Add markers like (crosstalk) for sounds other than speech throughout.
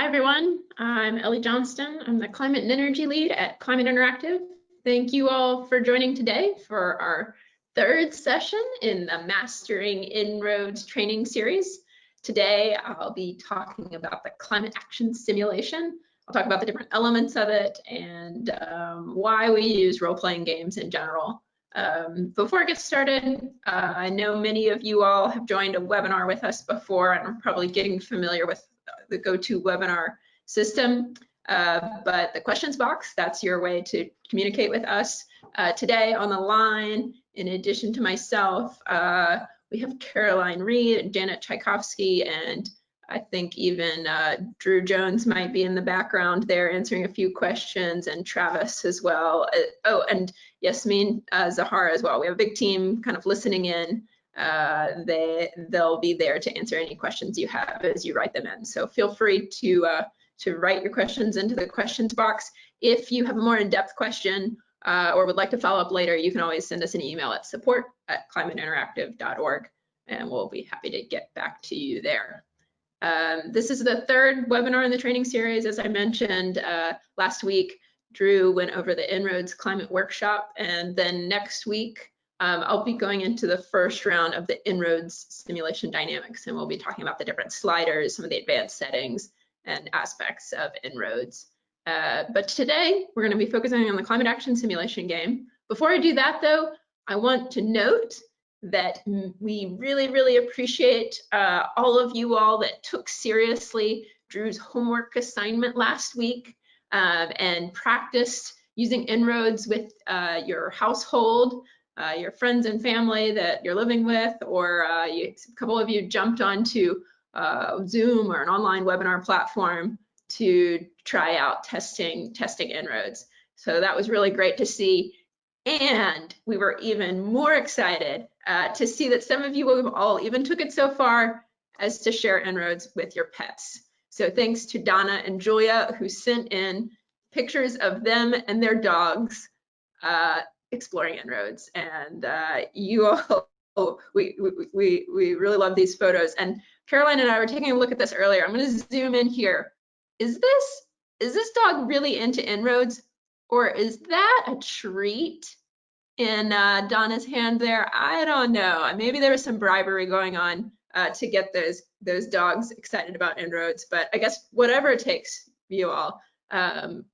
Hi, everyone. I'm Ellie Johnston. I'm the Climate and Energy Lead at Climate Interactive. Thank you all for joining today for our third session in the Mastering En-ROADS training series. Today, I'll be talking about the climate action simulation. I'll talk about the different elements of it and um, why we use role-playing games in general. Um, before I get started, uh, I know many of you all have joined a webinar with us before and are probably getting familiar with the GoToWebinar system. Uh, but the questions box, that's your way to communicate with us. Uh, today on the line, in addition to myself, uh, we have Caroline Reed, and Janet Tchaikovsky, and I think even uh, Drew Jones might be in the background there answering a few questions and Travis as well. Uh, oh, and Yasmin uh, Zahara as well. We have a big team kind of listening in. Uh, they, they'll be there to answer any questions you have as you write them in. So feel free to, uh, to write your questions into the questions box. If you have a more in-depth question uh, or would like to follow up later, you can always send us an email at support at climateinteractive.org and we'll be happy to get back to you there. Um, this is the third webinar in the training series. As I mentioned uh, last week, Drew went over the En-ROADS Climate Workshop, and then next week, um, I'll be going into the first round of the En-ROADS simulation dynamics, and we'll be talking about the different sliders, some of the advanced settings and aspects of En-ROADS. Uh, but today, we're going to be focusing on the climate action simulation game. Before I do that, though, I want to note that we really, really appreciate uh, all of you all that took seriously Drew's homework assignment last week um, and practiced using En-ROADS with uh, your household, uh, your friends and family that you're living with, or uh, you, a couple of you jumped onto uh, Zoom or an online webinar platform to try out testing, testing En-ROADS. So that was really great to see. And we were even more excited uh, to see that some of you all even took it so far as to share En-ROADS with your pets. So thanks to Donna and Julia who sent in pictures of them and their dogs uh, exploring En-ROADS. And uh, you all, (laughs) we, we, we really love these photos. And Caroline and I were taking a look at this earlier. I'm gonna zoom in here. Is this, is this dog really into En-ROADS? Or is that a treat in uh, Donna's hand there? I don't know. Maybe there was some bribery going on uh, to get those those dogs excited about En-ROADS, but I guess whatever it takes, you all. Um,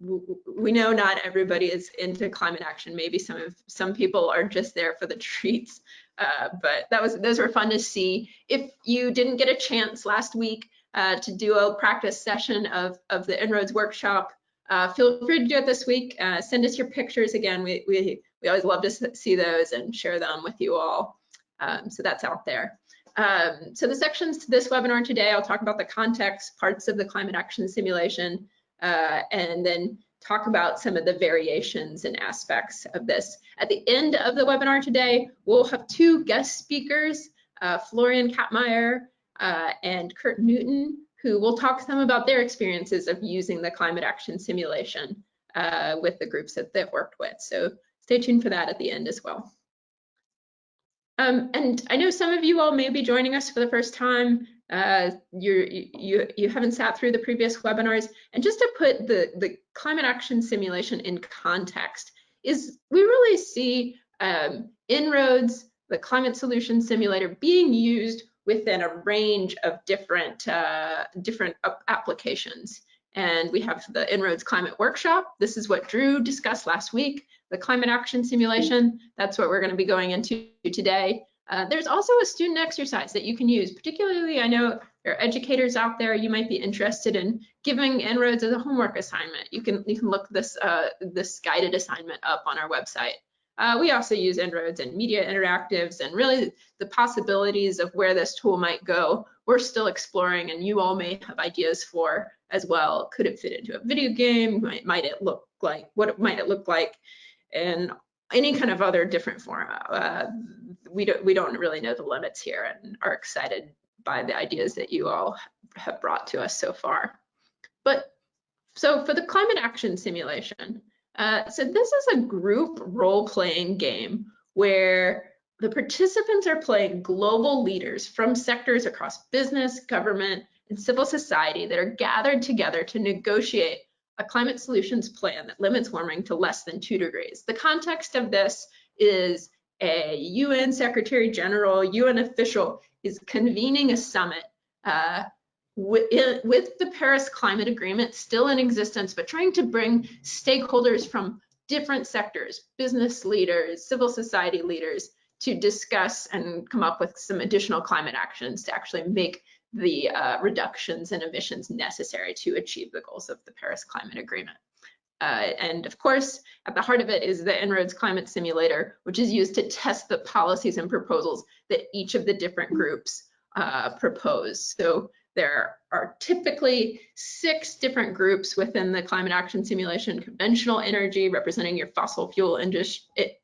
we know not everybody is into climate action. Maybe some of some people are just there for the treats. Uh, but that was those were fun to see. If you didn't get a chance last week uh, to do a practice session of of the En-ROADS workshop, uh, feel free to do it this week. Uh, send us your pictures again. We, we, we always love to see those and share them with you all. Um, so that's out there. Um, so the sections to this webinar today, I'll talk about the context, parts of the climate action simulation, uh, and then talk about some of the variations and aspects of this. At the end of the webinar today, we'll have two guest speakers, uh, Florian Kapmeier uh, and Kurt Newton, who will talk some about their experiences of using the climate action simulation uh, with the groups that they've worked with. So stay tuned for that at the end as well. Um, and I know some of you all may be joining us for the first time. Uh, you you you haven't sat through the previous webinars. And just to put the the climate action simulation in context, is we really see um, En-ROADS, the climate solution simulator, being used within a range of different, uh, different applications. And we have the En-ROADS Climate Workshop. This is what Drew discussed last week, the climate action simulation. That's what we're gonna be going into today. Uh, there's also a student exercise that you can use, particularly I know there are educators out there, you might be interested in giving En-ROADS as a homework assignment. You can, you can look this, uh, this guided assignment up on our website. Uh, we also use En-ROADS and media interactives and really the possibilities of where this tool might go. We're still exploring and you all may have ideas for as well. Could it fit into a video game? Might, might it look like, what might it look like in any kind of other different form? Uh, we, don't, we don't really know the limits here and are excited by the ideas that you all have brought to us so far. But so for the climate action simulation, uh, so this is a group role-playing game where the participants are playing global leaders from sectors across business, government, and civil society that are gathered together to negotiate a climate solutions plan that limits warming to less than two degrees. The context of this is a UN Secretary General, UN official is convening a summit uh, with, with the Paris Climate Agreement still in existence, but trying to bring stakeholders from different sectors, business leaders, civil society leaders, to discuss and come up with some additional climate actions to actually make the uh, reductions in emissions necessary to achieve the goals of the Paris Climate Agreement. Uh, and of course, at the heart of it is the En-ROADS Climate Simulator, which is used to test the policies and proposals that each of the different groups uh, propose. So there are typically six different groups within the climate action simulation, conventional energy representing your fossil fuel industry,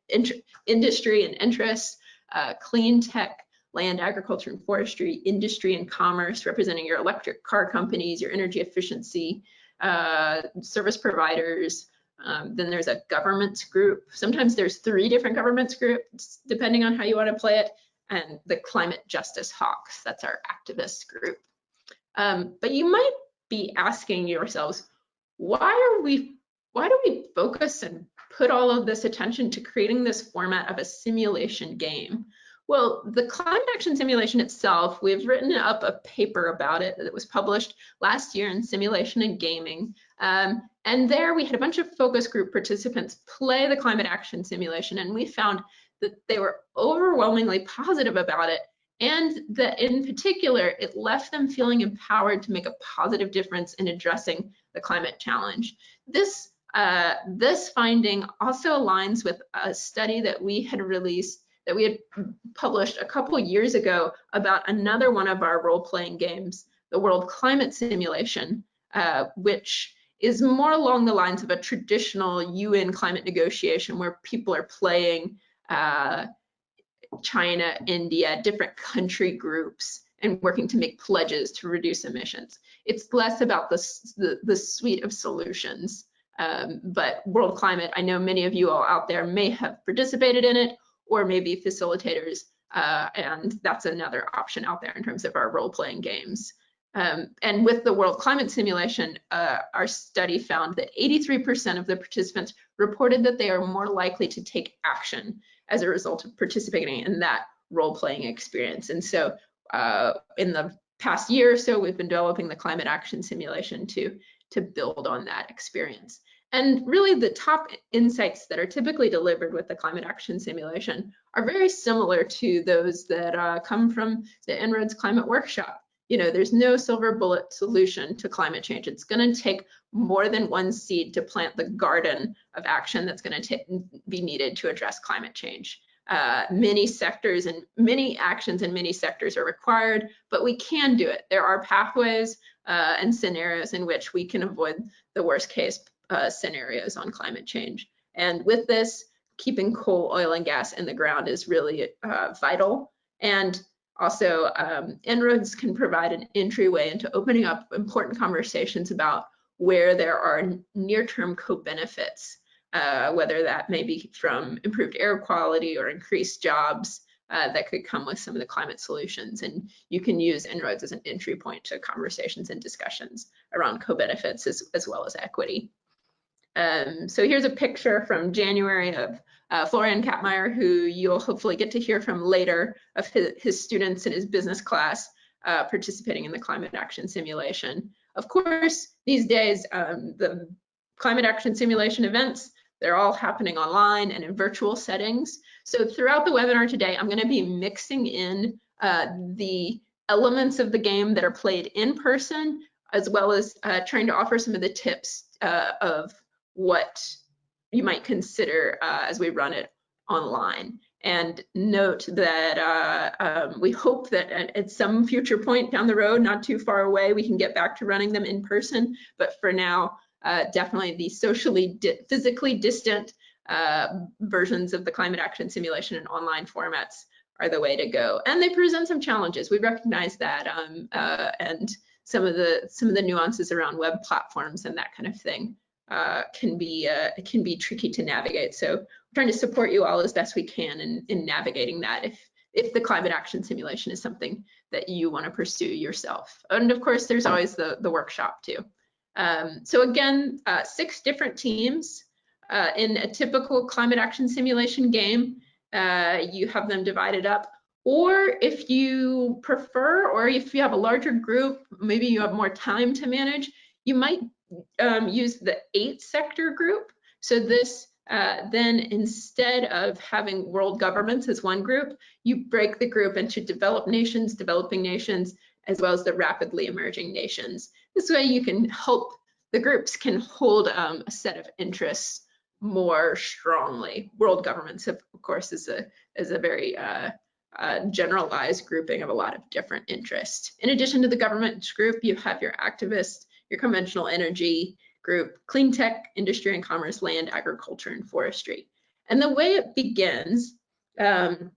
industry and interests, uh, clean tech, land, agriculture and forestry, industry and commerce representing your electric car companies, your energy efficiency, uh, service providers. Um, then there's a governments group. Sometimes there's three different governments groups, depending on how you want to play it. And the climate justice hawks, that's our activist group. Um, but you might be asking yourselves, why are we, why do we focus and put all of this attention to creating this format of a simulation game? Well, the climate action simulation itself, we've written up a paper about it that was published last year in Simulation and Gaming. Um, and there we had a bunch of focus group participants play the climate action simulation, and we found that they were overwhelmingly positive about it and that in particular, it left them feeling empowered to make a positive difference in addressing the climate challenge. This, uh, this finding also aligns with a study that we had released that we had published a couple years ago about another one of our role-playing games, the World Climate Simulation, uh, which is more along the lines of a traditional UN climate negotiation where people are playing uh, China, India, different country groups, and working to make pledges to reduce emissions. It's less about the, the, the suite of solutions. Um, but World Climate, I know many of you all out there may have participated in it or maybe facilitators, uh, and that's another option out there in terms of our role-playing games. Um, and with the World Climate Simulation, uh, our study found that 83% of the participants reported that they are more likely to take action as a result of participating in that role-playing experience. And so uh, in the past year or so, we've been developing the climate action simulation to, to build on that experience. And really the top insights that are typically delivered with the climate action simulation are very similar to those that uh, come from the En-ROADS climate workshop you know, there's no silver bullet solution to climate change. It's going to take more than one seed to plant the garden of action that's going to be needed to address climate change. Uh, many sectors and many actions in many sectors are required, but we can do it. There are pathways uh, and scenarios in which we can avoid the worst case uh, scenarios on climate change. And with this, keeping coal, oil, and gas in the ground is really uh, vital. And also, um, En-ROADS can provide an entryway into opening up important conversations about where there are near-term co-benefits, uh, whether that may be from improved air quality or increased jobs uh, that could come with some of the climate solutions. And you can use En-ROADS as an entry point to conversations and discussions around co-benefits as, as well as equity. Um, so here's a picture from January of uh, Florian Kapmeier, who you'll hopefully get to hear from later of his, his students in his business class uh, participating in the climate action simulation. Of course, these days, um, the climate action simulation events, they're all happening online and in virtual settings. So throughout the webinar today, I'm gonna be mixing in uh, the elements of the game that are played in person, as well as uh, trying to offer some of the tips uh, of what you might consider uh, as we run it online. And note that uh, um, we hope that at, some future point down the road, not too far away, we can get back to running them in person. But for now, uh, definitely the socially, di physically distant uh, versions of the climate action simulation in online formats are the way to go. And they present some challenges. We recognize that, um, uh, and some of the some of the nuances around web platforms and that kind of thing uh, can be uh, can be tricky to navigate. So we're trying to support you all as best we can in, in navigating that if if the climate action simulation is something that you want to pursue yourself. And of course, there's always the, the workshop too. Um, so again, uh, six different teams uh, in a typical climate action simulation game. Uh, you have them divided up. Or if you prefer, or if you have a larger group, maybe you have more time to manage, you might um, use the eight sector group. So this uh, then instead of having world governments as one group, you break the group into developed nations, developing nations, as well as the rapidly emerging nations. This way you can help, the groups can hold um, a set of interests more strongly. World governments, of course, is a, is a very uh, uh, generalized grouping of a lot of different interests. In addition to the government group, you have your activists, your conventional energy, group, clean tech, industry and commerce, land, agriculture, and forestry. And the way it begins um,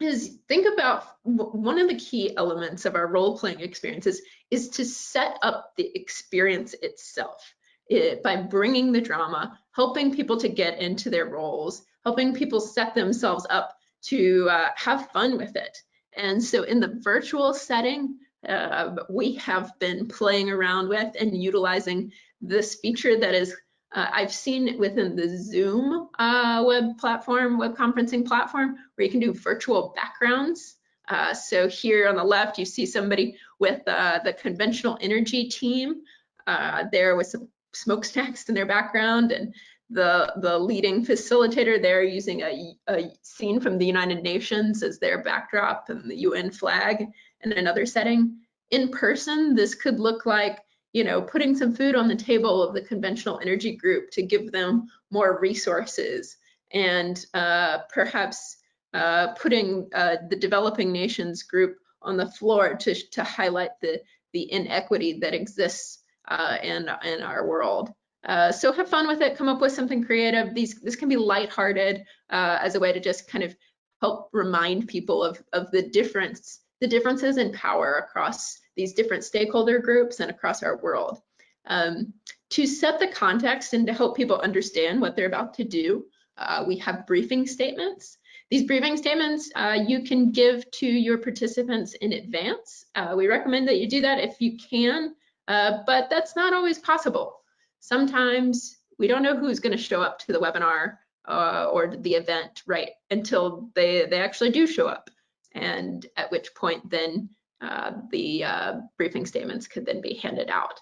is think about one of the key elements of our role-playing experiences is to set up the experience itself it, by bringing the drama, helping people to get into their roles, helping people set themselves up to uh, have fun with it. And so in the virtual setting, uh, we have been playing around with and utilizing this feature that is uh, I've seen within the Zoom uh, web platform, web conferencing platform, where you can do virtual backgrounds. Uh, so here on the left, you see somebody with uh, the conventional energy team uh, there with some smokestacks in their background and the, the leading facilitator there using a, a scene from the United Nations as their backdrop and the UN flag in another setting. In person, this could look like you know, putting some food on the table of the conventional energy group to give them more resources and uh, perhaps uh, putting uh, the developing nations group on the floor to, to highlight the, the inequity that exists uh, in, in our world. Uh, so have fun with it, come up with something creative. These, this can be lighthearted uh, as a way to just kind of help remind people of, of the difference, the differences in power across these different stakeholder groups and across our world. Um, to set the context and to help people understand what they're about to do, uh, we have briefing statements. These briefing statements uh, you can give to your participants in advance. Uh, we recommend that you do that if you can, uh, but that's not always possible. Sometimes we don't know who's going to show up to the webinar uh, or the event right until they, they actually do show up. And at which point then uh, the uh, briefing statements could then be handed out.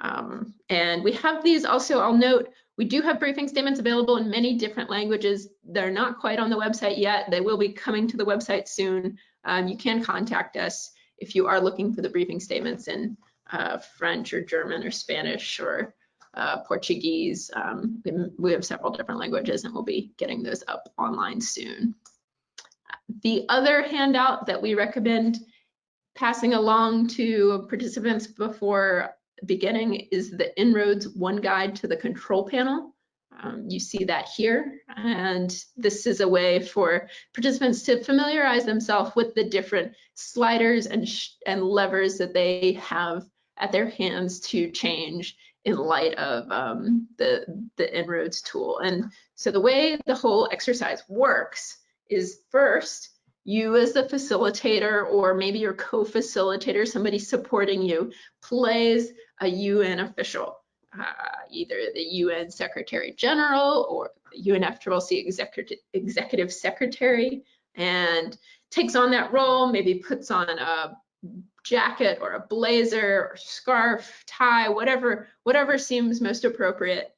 Um, and we have these also, I'll note, we do have briefing statements available in many different languages. They're not quite on the website yet. They will be coming to the website soon. Um, you can contact us if you are looking for the briefing statements in uh, French or German or Spanish or uh, Portuguese. Um, we have several different languages and we'll be getting those up online soon. The other handout that we recommend passing along to participants before beginning is the En-ROADS One Guide to the Control Panel. Um, you see that here, and this is a way for participants to familiarize themselves with the different sliders and, and levers that they have at their hands to change in light of um, the, the En-ROADS tool. And so the way the whole exercise works is first, you as the facilitator or maybe your co-facilitator, somebody supporting you, plays a UN official, uh, either the UN Secretary General or UNFCCC executive, executive secretary, and takes on that role, maybe puts on a jacket or a blazer or scarf, tie, whatever, whatever seems most appropriate.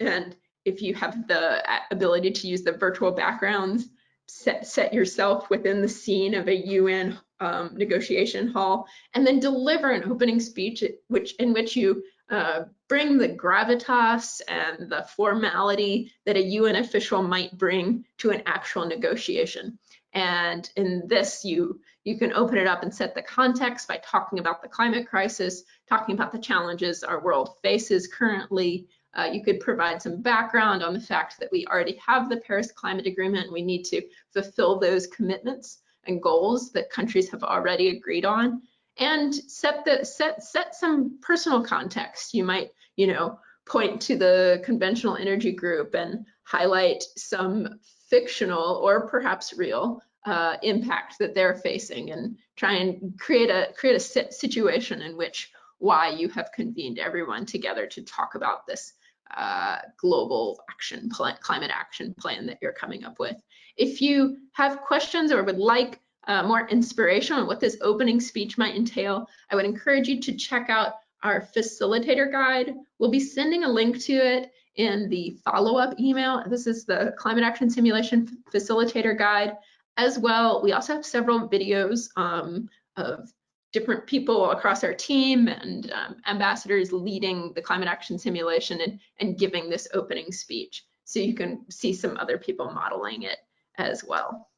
And if you have the ability to use the virtual backgrounds, set, set yourself within the scene of a UN um, negotiation hall, and then deliver an opening speech which in which you uh, bring the gravitas and the formality that a UN official might bring to an actual negotiation. And in this, you you can open it up and set the context by talking about the climate crisis, talking about the challenges our world faces currently, uh, you could provide some background on the fact that we already have the Paris Climate Agreement. We need to fulfill those commitments and goals that countries have already agreed on and set the set set some personal context. You might, you know, point to the conventional energy group and highlight some fictional or perhaps real uh, impact that they're facing and try and create a create a situation in which why you have convened everyone together to talk about this uh, global action plan, climate action plan that you're coming up with. If you have questions or would like uh, more inspiration on what this opening speech might entail, I would encourage you to check out our facilitator guide. We'll be sending a link to it in the follow-up email. This is the Climate Action Simulation Facilitator Guide. As well, we also have several videos um, of different people across our team and um, ambassadors leading the climate action simulation and, and giving this opening speech. So you can see some other people modeling it as well.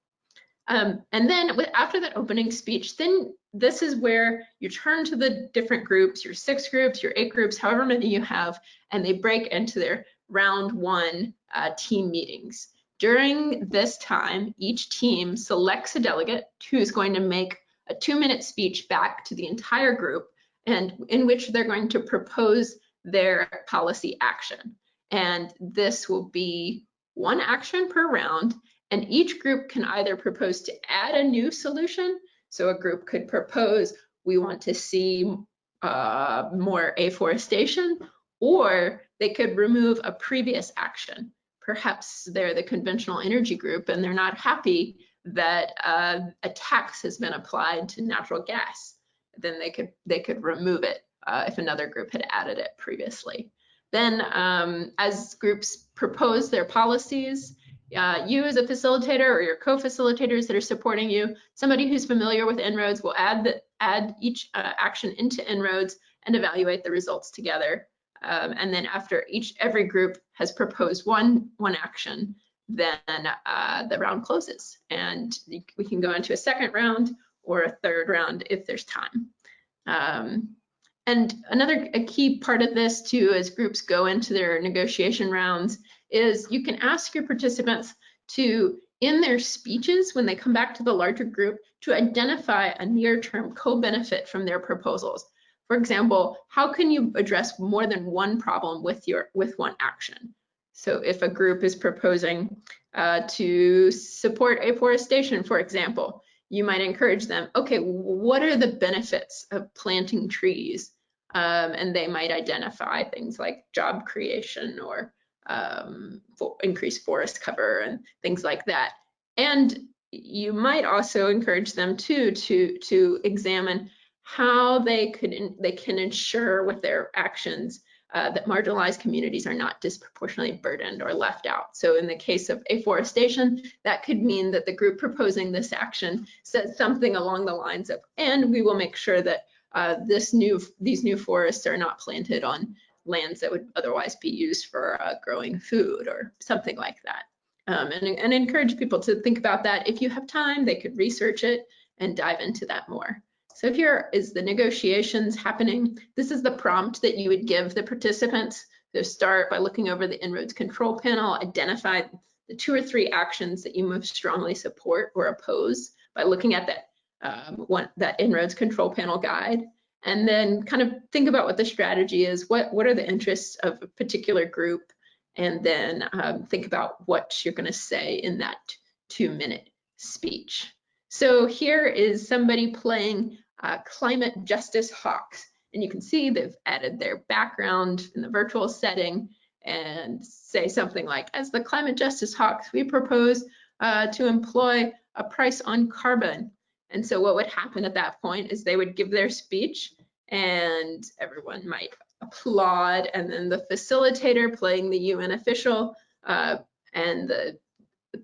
Um, and then with, after that opening speech, then this is where you turn to the different groups, your six groups, your eight groups, however many you have, and they break into their round one uh, team meetings. During this time, each team selects a delegate who is going to make a two minute speech back to the entire group and in which they're going to propose their policy action. And this will be one action per round and each group can either propose to add a new solution. So a group could propose, we want to see uh, more afforestation, or they could remove a previous action. Perhaps they're the conventional energy group and they're not happy that uh, a tax has been applied to natural gas, then they could they could remove it uh, if another group had added it previously. Then um, as groups propose their policies, uh, you as a facilitator or your co-facilitators that are supporting you, somebody who's familiar with En-ROADS will add the, add each uh, action into En-ROADS and evaluate the results together. Um, and then after each every group has proposed one one action, then uh, the round closes and we can go into a second round or a third round if there's time. Um, and another a key part of this too, as groups go into their negotiation rounds, is you can ask your participants to, in their speeches, when they come back to the larger group, to identify a near-term co-benefit from their proposals. For example, how can you address more than one problem with your with one action? So if a group is proposing uh, to support afforestation, for example, you might encourage them, okay, what are the benefits of planting trees? Um, and they might identify things like job creation or um, for increased forest cover and things like that. And you might also encourage them too to to examine how they could they can ensure with their actions uh, that marginalized communities are not disproportionately burdened or left out. So in the case of afforestation, that could mean that the group proposing this action says something along the lines of, and we will make sure that uh, this new these new forests are not planted on lands that would otherwise be used for uh, growing food or something like that. Um, and, and encourage people to think about that. If you have time, they could research it and dive into that more. So here is the negotiations happening. This is the prompt that you would give the participants. to start by looking over the En-ROADS control panel, identify the two or three actions that you most strongly support or oppose by looking at that um, one that En-ROADS control panel guide, and then kind of think about what the strategy is. What what are the interests of a particular group, and then um, think about what you're going to say in that two minute speech. So here is somebody playing uh, climate justice hawks. And you can see they've added their background in the virtual setting and say something like, as the climate justice hawks, we propose uh, to employ a price on carbon. And so what would happen at that point is they would give their speech and everyone might applaud and then the facilitator playing the UN official uh, and the,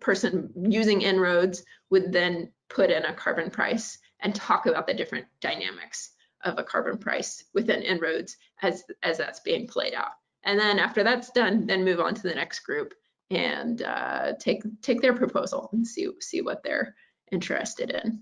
person using En-ROADS would then put in a carbon price and talk about the different dynamics of a carbon price within En-ROADS as, as that's being played out. And then after that's done, then move on to the next group and uh, take take their proposal and see see what they're interested in.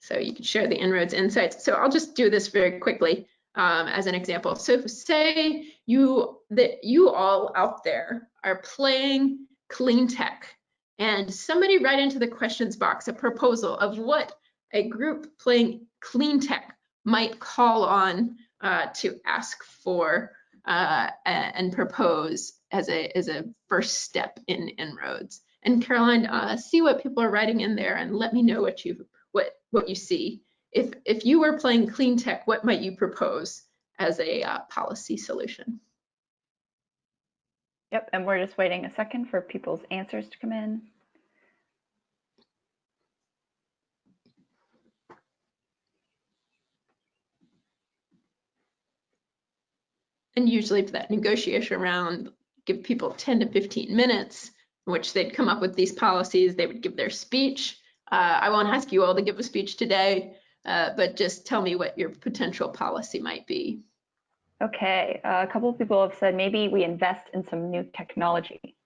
So you can share the En-ROADS insights. So I'll just do this very quickly um, as an example. So say you that you all out there are playing clean tech and somebody write into the questions box a proposal of what a group playing clean tech might call on uh, to ask for uh, and propose as a as a first step in En-ROADS. And Caroline, uh, see what people are writing in there and let me know what you what what you see. If if you were playing clean tech, what might you propose as a uh, policy solution? Yep, and we're just waiting a second for people's answers to come in. And usually for that negotiation round, give people 10 to 15 minutes in which they'd come up with these policies. They would give their speech. Uh, I won't ask you all to give a speech today, uh, but just tell me what your potential policy might be. Okay, uh, a couple of people have said maybe we invest in some new technology.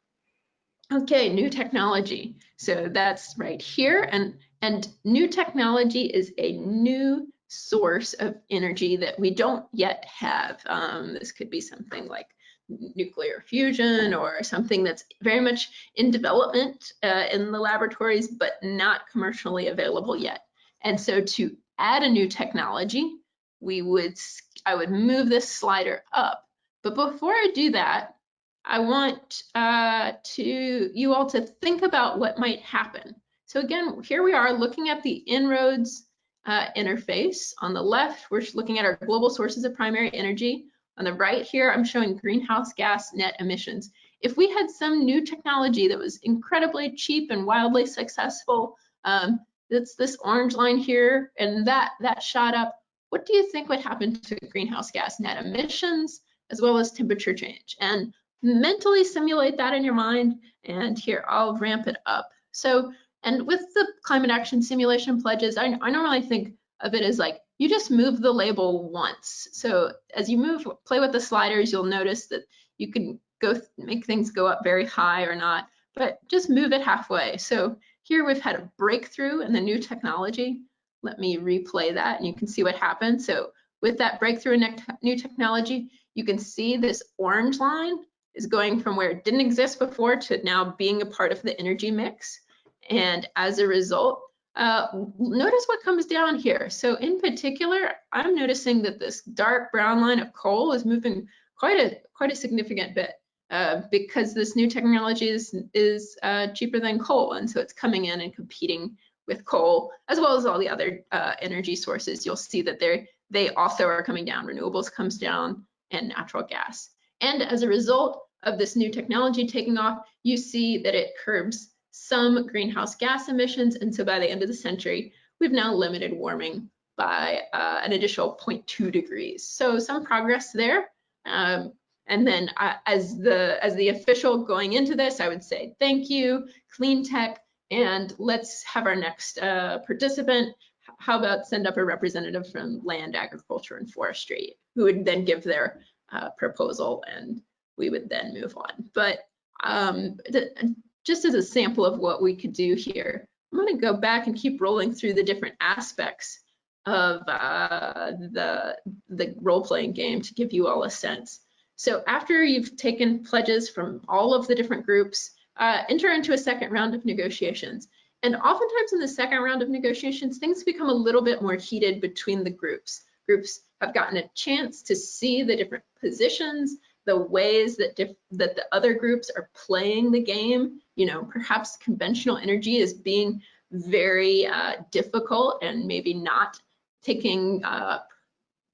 Okay, new technology. So that's right here. And, and new technology is a new source of energy that we don't yet have. Um, this could be something like nuclear fusion or something that's very much in development uh, in the laboratories, but not commercially available yet. And so to add a new technology, we would, I would move this slider up. But before I do that, I want uh, to you all to think about what might happen. So again, here we are looking at the En-ROADS uh, interface. On the left, we're looking at our global sources of primary energy. On the right here, I'm showing greenhouse gas net emissions. If we had some new technology that was incredibly cheap and wildly successful, um, that's this orange line here, and that, that shot up, what do you think would happen to greenhouse gas net emissions as well as temperature change? And mentally simulate that in your mind. And here, I'll ramp it up. So and with the climate action simulation pledges, I, I normally think of it as like you just move the label once. So as you move, play with the sliders, you'll notice that you can go make things go up very high or not, but just move it halfway. So here we've had a breakthrough in the new technology. Let me replay that and you can see what happened. So with that breakthrough in new technology, you can see this orange line is going from where it didn't exist before to now being a part of the energy mix. And as a result, uh, notice what comes down here. So in particular, I'm noticing that this dark brown line of coal is moving quite a quite a significant bit uh, because this new technology is, is uh, cheaper than coal. And so it's coming in and competing with coal, as well as all the other uh, energy sources. You'll see that they they also are coming down. Renewables comes down and natural gas. And as a result of this new technology taking off, you see that it curbs some greenhouse gas emissions. And so by the end of the century, we've now limited warming by uh, an additional 0.2 degrees. So some progress there. Um, and then uh, as the as the official going into this, I would say thank you, clean tech, and let's have our next uh, participant. How about send up a representative from land, agriculture, and forestry, who would then give their uh, proposal, and we would then move on. But um, just as a sample of what we could do here, I'm going to go back and keep rolling through the different aspects of uh, the, the role-playing game to give you all a sense. So after you've taken pledges from all of the different groups, uh, enter into a second round of negotiations. And oftentimes in the second round of negotiations, things become a little bit more heated between the groups. Groups have gotten a chance to see the different positions, the ways that that the other groups are playing the game. You know, perhaps conventional energy is being very uh, difficult and maybe not taking uh,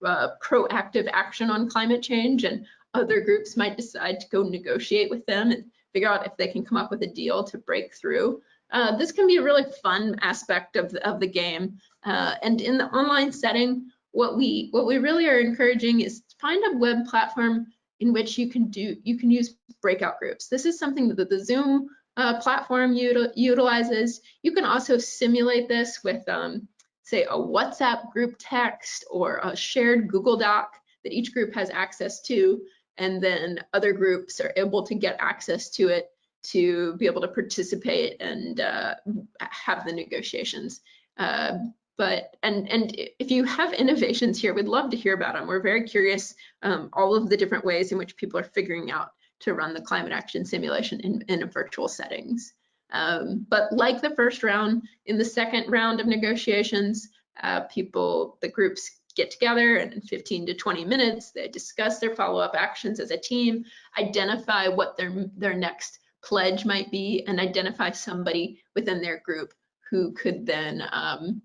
uh, proactive action on climate change, and other groups might decide to go negotiate with them and figure out if they can come up with a deal to break through. Uh, this can be a really fun aspect of the, of the game. Uh, and in the online setting, what we what we really are encouraging is find a web platform in which you can do you can use breakout groups. This is something that the Zoom uh, platform util utilizes. You can also simulate this with, um, say, a WhatsApp group text or a shared Google Doc that each group has access to, and then other groups are able to get access to it to be able to participate and uh, have the negotiations. Uh, but and and if you have innovations here, we'd love to hear about them. We're very curious um, all of the different ways in which people are figuring out to run the climate action simulation in, in virtual settings. Um, but like the first round, in the second round of negotiations, uh, people, the groups get together and in 15 to 20 minutes, they discuss their follow-up actions as a team, identify what their, their next pledge might be and identify somebody within their group who could then um,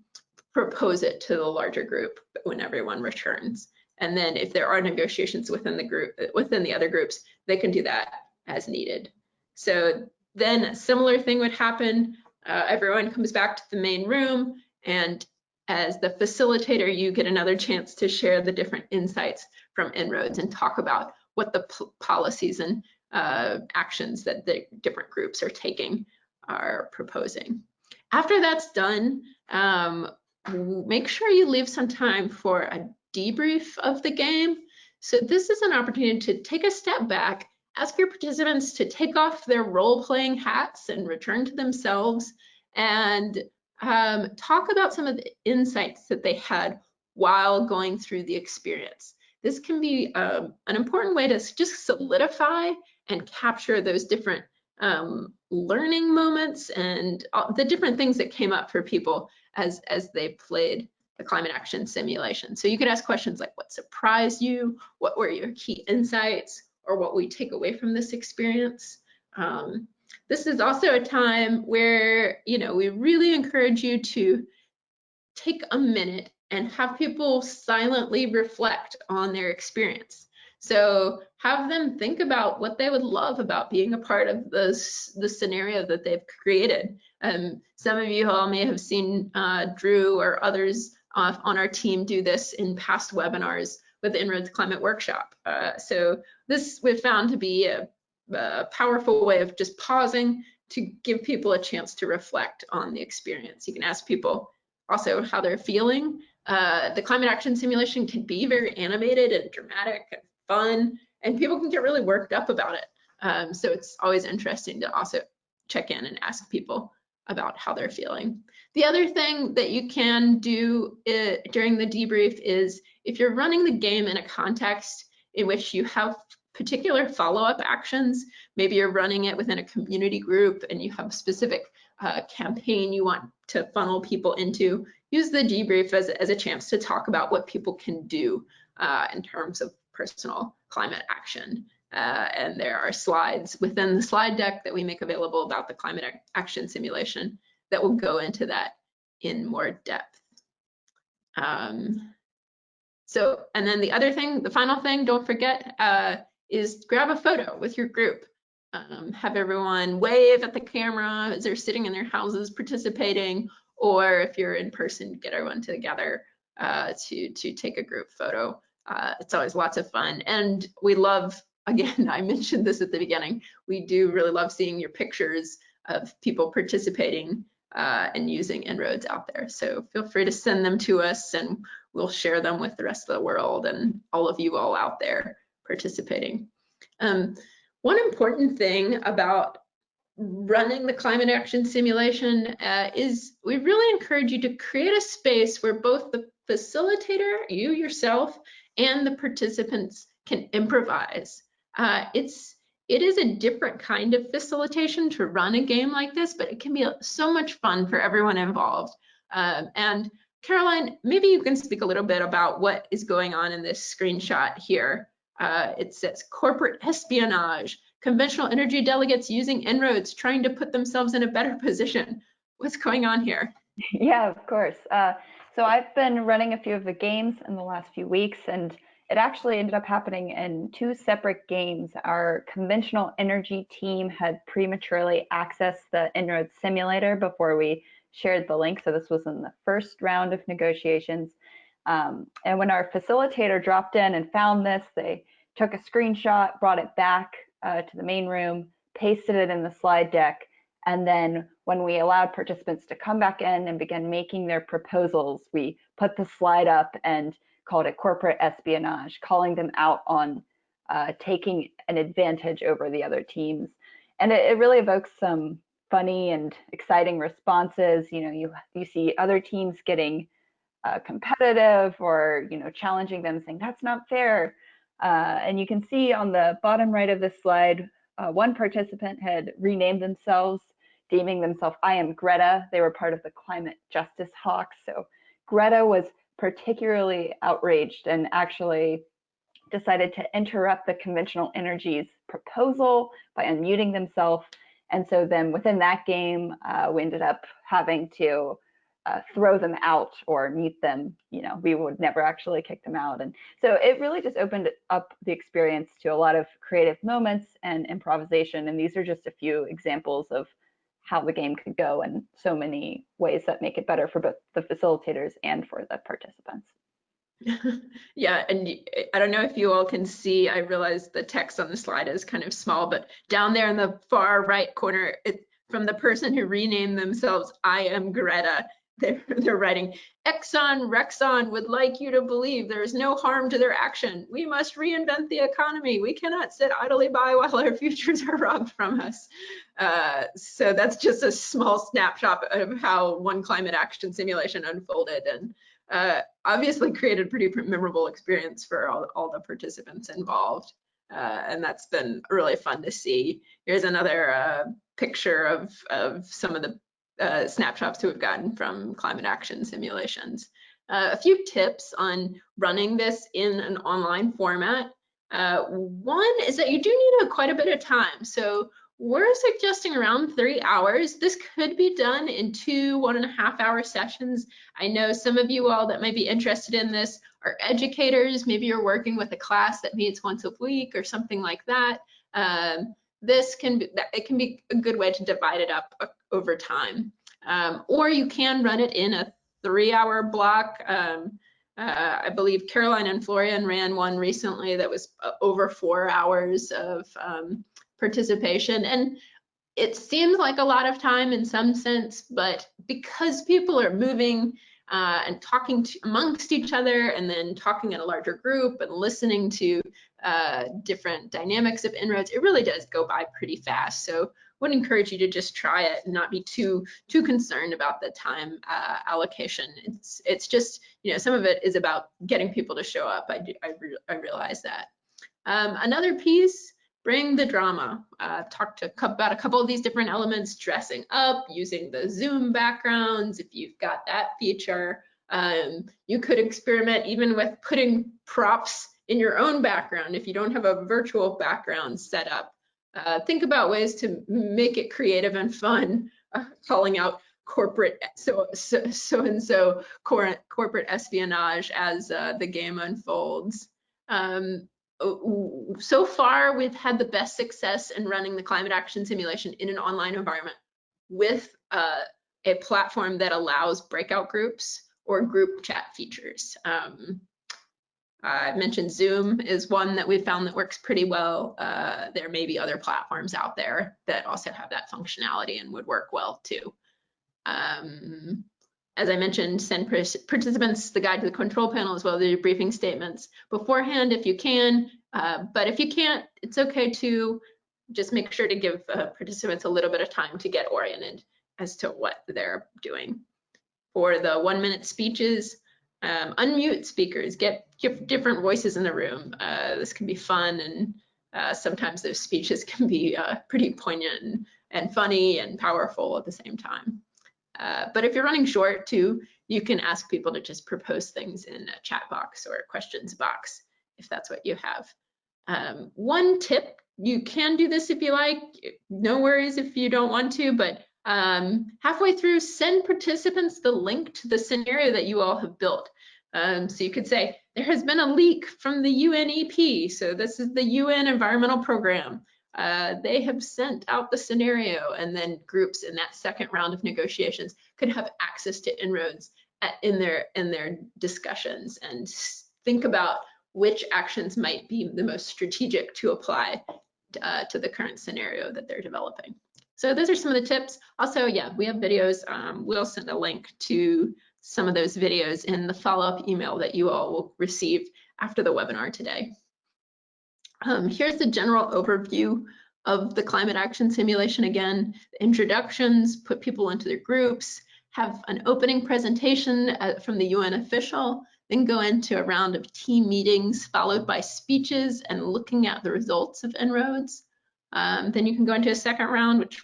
propose it to the larger group when everyone returns. And then if there are negotiations within the group, within the other groups, they can do that as needed. So then a similar thing would happen. Uh, everyone comes back to the main room and as the facilitator, you get another chance to share the different insights from En-ROADS and talk about what the policies and uh, actions that the different groups are taking are proposing. After that's done, um, make sure you leave some time for a debrief of the game. So this is an opportunity to take a step back, ask your participants to take off their role-playing hats and return to themselves and um, talk about some of the insights that they had while going through the experience. This can be um, an important way to just solidify and capture those different um, learning moments and the different things that came up for people as, as they played the climate action simulation. So you could ask questions like what surprised you, what were your key insights, or what we take away from this experience. Um, this is also a time where, you know, we really encourage you to take a minute and have people silently reflect on their experience. So have them think about what they would love about being a part of this the scenario that they've created. Um, some of you all may have seen uh, Drew or others uh, on our team do this in past webinars with the En-ROADS Climate Workshop. Uh, so this we've found to be a a powerful way of just pausing to give people a chance to reflect on the experience. You can ask people also how they're feeling. Uh, the climate action simulation can be very animated and dramatic and fun, and people can get really worked up about it. Um, so it's always interesting to also check in and ask people about how they're feeling. The other thing that you can do uh, during the debrief is if you're running the game in a context in which you have particular follow-up actions. Maybe you're running it within a community group and you have a specific uh, campaign you want to funnel people into. Use the debrief as, as a chance to talk about what people can do uh, in terms of personal climate action. Uh, and there are slides within the slide deck that we make available about the climate action simulation that will go into that in more depth. Um, so, and then the other thing, the final thing, don't forget, uh, is grab a photo with your group. Um, have everyone wave at the camera as they're sitting in their houses participating, or if you're in person, get everyone together uh, to, to take a group photo. Uh, it's always lots of fun. And we love, again, (laughs) I mentioned this at the beginning, we do really love seeing your pictures of people participating uh, and using En-ROADS out there. So feel free to send them to us and we'll share them with the rest of the world and all of you all out there participating. Um, one important thing about running the climate action simulation uh, is we really encourage you to create a space where both the facilitator, you yourself, and the participants can improvise. Uh, it's it is a different kind of facilitation to run a game like this, but it can be so much fun for everyone involved. Um, and Caroline, maybe you can speak a little bit about what is going on in this screenshot here. Uh, it says corporate espionage, conventional energy delegates using En-ROADS trying to put themselves in a better (laughs) position. What's going on here? Yeah, of course. Uh, so I've been running a few of the games in the last few weeks, and it actually ended up happening in two separate games. Our conventional energy team had prematurely accessed the En-ROADS simulator before we shared the link. So this was in the first round of negotiations. Um, and when our facilitator dropped in and found this, they took a screenshot, brought it back uh, to the main room, pasted it in the slide deck, and then when we allowed participants to come back in and begin making their proposals, we put the slide up and called it corporate espionage, calling them out on uh, taking an advantage over the other teams. And it, it really evokes some funny and exciting responses. You know, you you see other teams getting uh, competitive or you know challenging them saying that's not fair uh, and you can see on the bottom right of this slide uh, one participant had renamed themselves deeming themselves i am greta they were part of the climate justice hawks so greta was particularly outraged and actually decided to interrupt the conventional energies proposal by unmuting themselves And so then within that game, uh, we ended up having to uh, throw them out or mute them. You know, we would never actually kick them out. And so it really just opened up the experience to a lot of creative moments and improvisation. And these are just a few examples of how the game could go in so many ways that make it better for both the facilitators and for the participants. (laughs) yeah, and I don't know if you all can see, I realize the text on the slide is kind of small, but down there in the far right corner, it, from the person who renamed themselves I am Greta, (laughs) they're, they're writing, Exxon Rexon would like you to believe there is no harm to their action. We must reinvent the economy. We cannot sit idly by while our (laughs) futures are robbed from us. Uh, so that's just a small snapshot of how one climate action simulation unfolded and uh, obviously created pretty memorable experience for all, all the participants involved. Uh, and that's been really fun to see. Here's another uh, picture of, of some of the uh, snapshots we've gotten from climate action simulations. Uh, a few tips on running this in an online format. Uh, one is that you do need a, quite a bit of time. So we're suggesting around three hours. This could be done in two one and a half hour sessions. I know some of you all that might be interested in this are educators. Maybe you're working with a class that meets once a week or something like that. Um, this can be, it can be a good way to divide it up uh, over time. Um, or you can run it in a three hour block. Um, uh, I believe Caroline and Florian ran one recently that was uh, over four hours of um, participation. And it seems like a lot of time in some sense, but because people are moving uh, and talking to, amongst each other and then talking in a larger group and listening to uh, different dynamics of En-ROADS, it really does go by pretty fast. So would encourage you to just try it and not be too too concerned about the time uh, allocation. It's it's just you know some of it is about getting people to show up. I do, I, re I realize that. Um, another piece bring the drama. Uh, talk to about a couple of these different elements, dressing up, using the Zoom backgrounds, if you've got that feature. Um, you could experiment even with putting props in your own background if you don't have a virtual background set up. Uh, think about ways to make it creative and fun, (laughs) uh, calling out corporate so so, so and so corporate espionage as uh, the game unfolds. Um, so far, we've had the best success in running the climate action simulation in an online environment with uh, a platform that allows breakout groups or group chat features. Um, I mentioned Zoom is one that we found that works pretty well. Uh, there may be other platforms out there that also have that functionality and would work well too. Um, as I mentioned, send participants the guide to the control panel as well as the briefing statements beforehand if you can. Uh, but if you can't, it's okay to just make sure to give uh, participants a little bit of time to get oriented as to what they're doing. For the one minute speeches, um, unmute speakers, get, different voices in the room. Uh, this can be fun and uh, sometimes those speeches (laughs) can be uh, pretty poignant and funny and powerful at the same time. Uh, but if you're running short too, you can ask people to just propose things in a chat box or questions box if that's what you have. Um, one tip, you can do this if you like, no worries if you don't want to, but um, halfway through, send participants the link to the scenario that you all have built. Um, so you could say, there has been a leak from the UNEP. So this is the UN Environmental Program uh, they have sent out the scenario and then groups in that second round of negotiations could have access to En-ROADS at, in their in their discussions and think about which actions might be the most strategic to apply uh, to the current scenario that they're developing. So those are some of the tips. Also, yeah, we have videos. Um, we'll send a link to some of those videos in the follow-up email that you all will receive after the webinar today. Um, here's the general overview of the climate action simulation again. Introductions, put people into their groups, have an opening presentation uh, from the UN official, then go into a round of team meetings followed by speeches and looking at the results of En-ROADS. Um, then you can go into a second round, which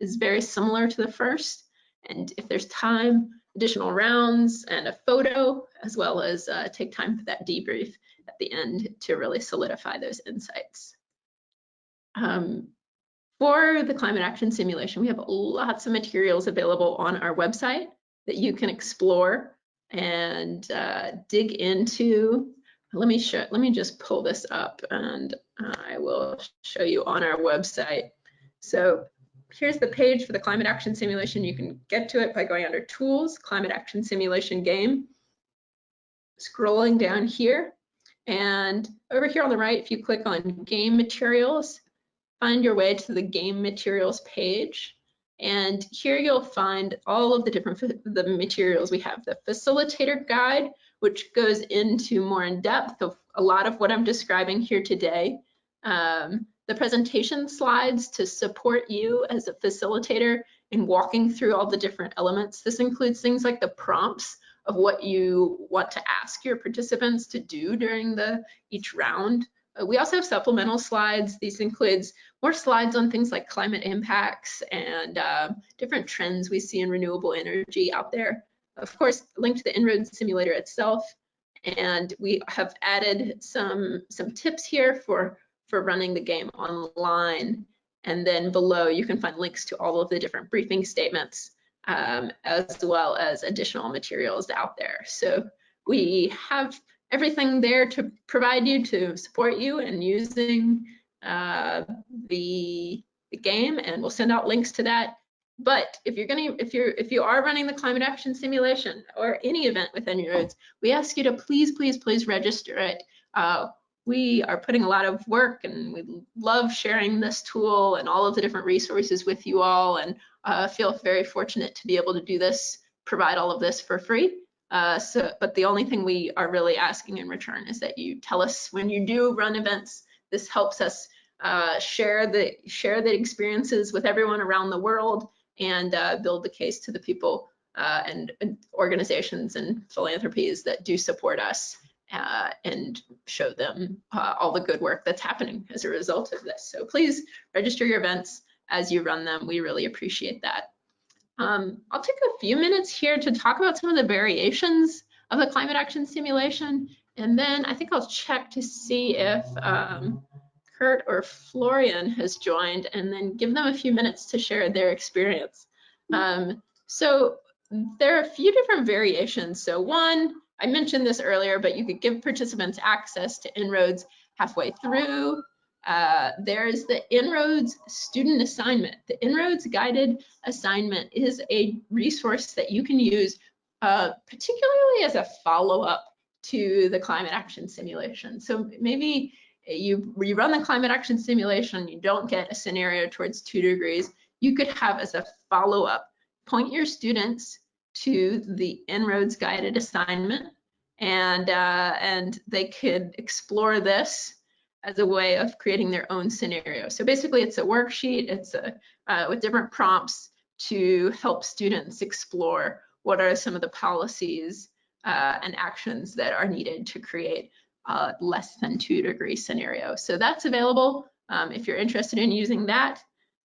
is very similar to the first. And if there's time, additional rounds and a photo, as well as uh, take time for that debrief at the end to really solidify those insights. Um, For the climate action simulation, we have lots of materials available on our website that you can explore and uh, dig into. Let me show, let me just pull this up and I will show you on our website. So here's the page for the climate action simulation. You can get to it by going under tools, climate action simulation game, scrolling down here. And over here on the right, if you click on game materials, find your way to the game materials page. And here you'll find all of the different the materials we have. The facilitator guide, which goes into more in depth of a lot of what I'm describing here today. Um, the presentation slides to support you as a facilitator in walking through all the different elements. This includes things like the prompts of what you want to ask your participants to do during the each round. Uh, we also have supplemental slides. These includes more slides on things like climate impacts and uh, different trends we see in renewable energy out there. Of course, linked to the En-ROADS simulator itself. And we have added some, some tips here for, for running the game online. And then below, you can find links to all of the different briefing statements, um, as well as additional materials out there. So we have everything there to provide you to support you in using uh, the, the game, and we'll send out links to that. But if you're gonna, if you're, if you are running the climate action simulation or any event within your roads, we ask you to please, please, please register it. Uh, we are putting a lot of work and we love sharing this tool and all of the different resources with you all and uh, feel very fortunate to be able to do this, provide all of this for free. Uh, so, but the only thing we are really asking in return is that you tell us when you do run events. This helps us uh, share the share the experiences with everyone around the world and uh, build the case to the people uh, and, and, organizations and philanthropies that do support us uh, and show them all the good work that's happening as a result of this. So please register your events as you run them. We really appreciate that. Um, I'll take a few minutes here to talk about some of the variations of the climate action simulation, and then I think I'll check to see if um, Kurt or Florian has joined, and then give them a few minutes to share their experience. Um, so there are a few different variations. So one, I mentioned this earlier, but you could give participants access to En-ROADS halfway through. Uh, there's the En-ROADS student assignment. The En-ROADS guided assignment is a resource that you can use uh, particularly as a follow-up to the climate action simulation. So maybe you, run the climate action simulation, you don't get a scenario towards two degrees, you could have as a follow-up, point your students to the En-ROADS guided assignment and, uh, and they could explore this as a way of creating their own scenario. So basically it's a worksheet, it's a, uh, with different prompts to help students explore what are some of the policies uh, and actions that are needed to create a less than two degree scenario. So that's available um, if you're interested in using that.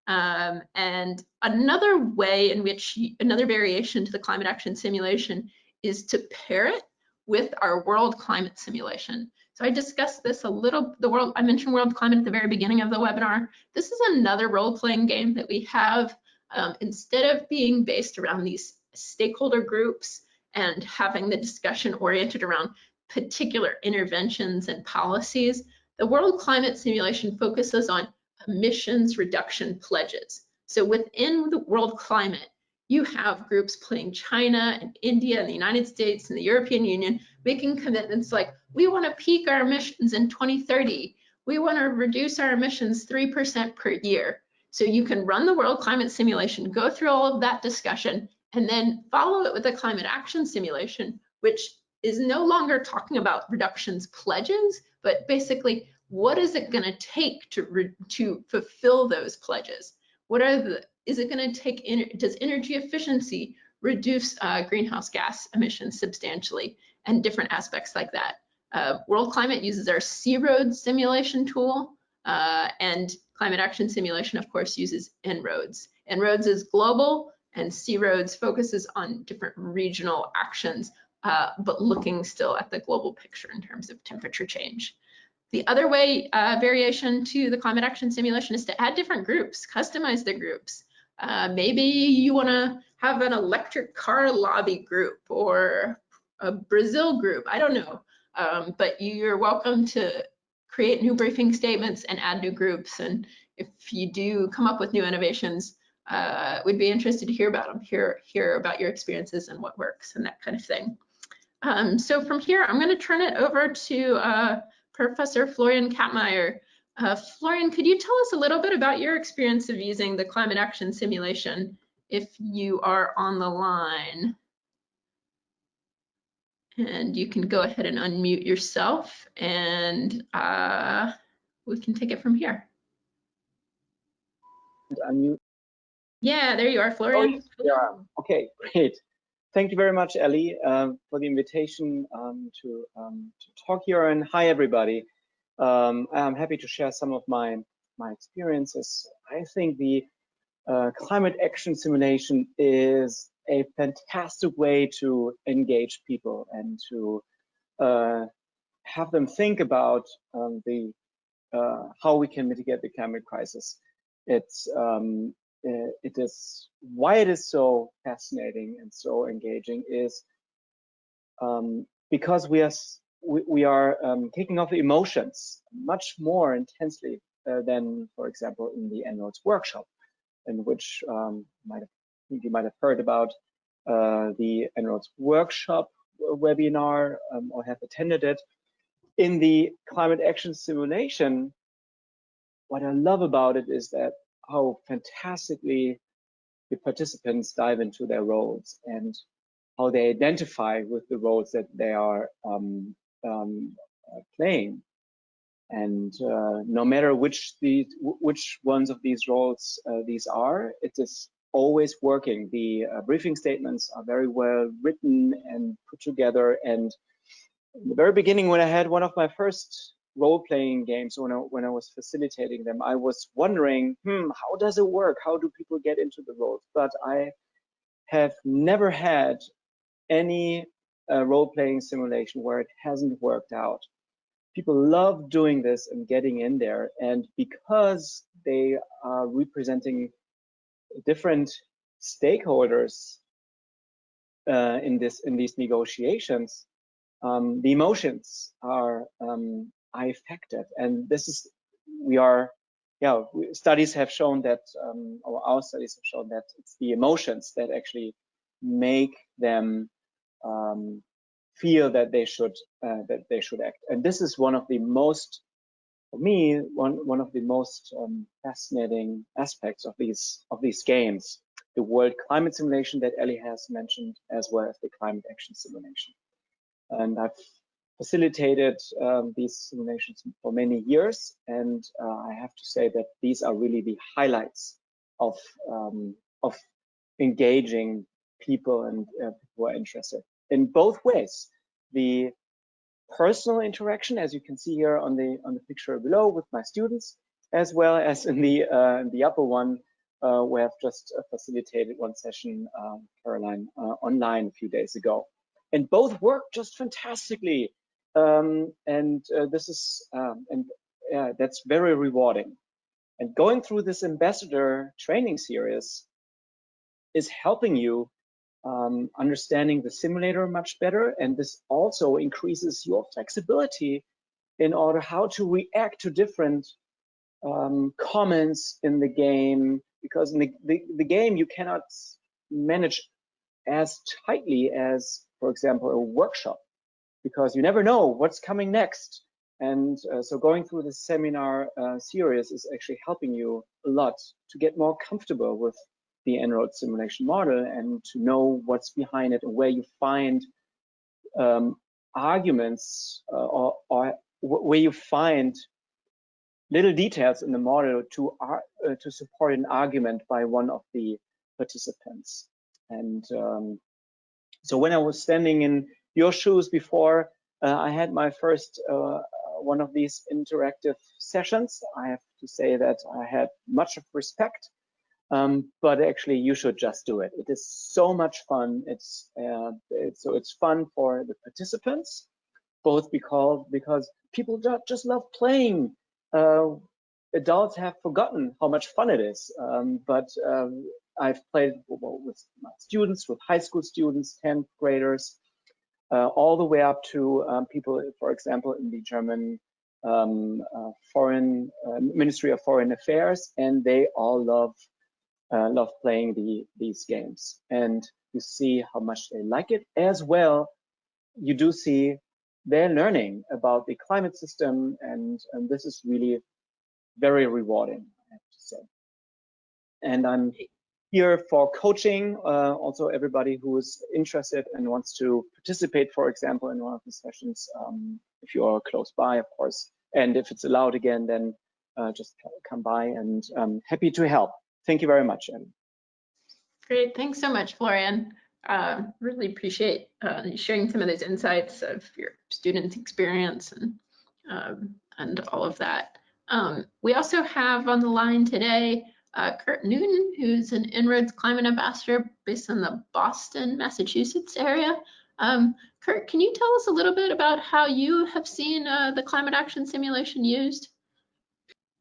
Um, and another way in which, another variation to the climate action simulation is to pair it with our world climate simulation. So I discussed this a little, the world, I mentioned world climate at the very beginning of the webinar. This is another role-playing game that we have. Um, instead of being based around these stakeholder groups and having the discussion oriented around particular interventions and policies, the World Climate Simulation focuses on emissions reduction pledges. So within the world climate, you have groups playing China and India and the United States and the European Union making commitments like, we want to peak our emissions in 2030. We want to reduce our emissions 3% per year. So you can run the world climate simulation, go through all of that discussion, and then follow it with a climate action simulation, which is no longer talking about reductions pledges, but basically, what is it going to take to, to fulfill those pledges? What are the is it going to take, in? does energy efficiency reduce uh, greenhouse gas emissions substantially and different aspects like that. Uh, World Climate uses our C-ROADS simulation tool uh, and Climate Action Simulation, of course, uses En-ROADS. En-ROADS is global and C-ROADS focuses on different regional actions, uh, but looking still at the global picture in terms of temperature change. The other way, uh, variation to the climate action simulation is to add different groups, customize the groups. Uh, maybe you want to have an electric car lobby group or a Brazil group. I don't know. Um, but you're welcome to create new briefing statements and add new groups. And if you do come up with new innovations, uh, we'd be interested to hear about them, hear, hear about your experiences and what works and that kind of thing. Um, so from here, I'm going to turn it over to uh, Professor Florian Kapmeier. Uh, Florian, could you tell us a little bit about your experience of using the climate action simulation if you are on the line? And you can go ahead and unmute yourself and uh, we can take it from here. Unmute. Yeah, there you are, Florian. Oh, yeah. Okay, great. Thank you very much, Ellie, uh, for the invitation um, to, um, to talk here. And hi, everybody. Um, I'm happy to share some of my, my experiences. I think the uh, climate action simulation is a fantastic way to engage people and to uh, have them think about um, the uh, how we can mitigate the climate crisis. It's um, it is why it is so fascinating and so engaging is um, because we are we, we are um, kicking off emotions much more intensely uh, than, for example, in the En-ROADS workshop, in which um, might have, you might have heard about uh, the En-ROADS workshop webinar um, or have attended it. In the climate action simulation, what I love about it is that how fantastically the participants dive into their roles and how they identify with the roles that they are um, um, uh, playing. And uh, no matter which the which ones of these roles uh, these are, it is always working. The briefing statements are very well written and put together. And in the very beginning, when I had one of my first role-playing games when I, when I was facilitating them, I was wondering, hmm, how does it work? How do people get into the roles? But I have never had any role-playing simulation where it hasn't worked out. People love doing this and getting in there. And because they are representing different stakeholders uh, in this in these negotiations, um, the emotions are um. And this is, we are, yeah, studies have shown that, um, or our studies have shown that it's the emotions that actually make them um, feel that they should uh, that they should act. And this is one of the most, for me, one one of the most um, fascinating aspects of these of these games. The World Climate Simulation that Ellie has mentioned, as well as the Climate Action Simulation. And I've facilitated um, these simulations for many years, and uh, I have to say that these are really the highlights of um, of engaging people and uh, who are interested in both ways. The personal interaction, as you can see here on the on the picture below, with my students, as well as in the uh, in the upper one, uh, where I've just uh, facilitated one session, um, Caroline, uh, online a few days ago and both work just fantastically. Um, and uh, this is, um, and that's very rewarding. And going through this ambassador training series is helping you um, understanding the simulator much better. And this also increases your flexibility in order how to react to different um, comments in the game. Because in the, the, the game, you cannot manage as tightly as, for example, a workshop because you never know what's coming next. And uh, so going through the seminar uh, series is actually helping you a lot to get more comfortable with the En-ROADS simulation model and to know what's behind it and where you find um, arguments uh, or, or where you find little details in the model to uh, to support an argument by one of the participants. And um, so when I was standing in your shoes before uh, I had my first uh, one of these interactive sessions. I have to say that I had much of respect, um, but actually you should just do it. It is so much fun. It's, uh, it's so it's fun for the participants, both because because people just love playing. Uh, adults have forgotten how much fun it is. Um, but um, I've played with students, with high school students, 10th graders, uh, all the way up to um, people, for example, in the German um, uh, Foreign uh, Ministry of Foreign Affairs, and they all love uh, love playing the these games. And you see how much they like it as well. You do see they're learning about the climate system, and, and this is really very rewarding, I have to say. And I'm here for coaching, uh, also everybody who is interested and wants to participate, for example, in one of the sessions, um, if you are close by, of course. And if it's allowed again, then uh, just come by and um, happy to help. Thank you very much, Ellie. Great, thanks so much, Florian. Uh, really appreciate uh, sharing some of those insights of your students' experience and um, and all of that. Um, we also have on the line today uh, Kurt Newton, who's an En-ROADS Climate Ambassador based in the Boston, Massachusetts area. Um, Kurt, can you tell us a little bit about how you have seen uh, the climate action simulation used?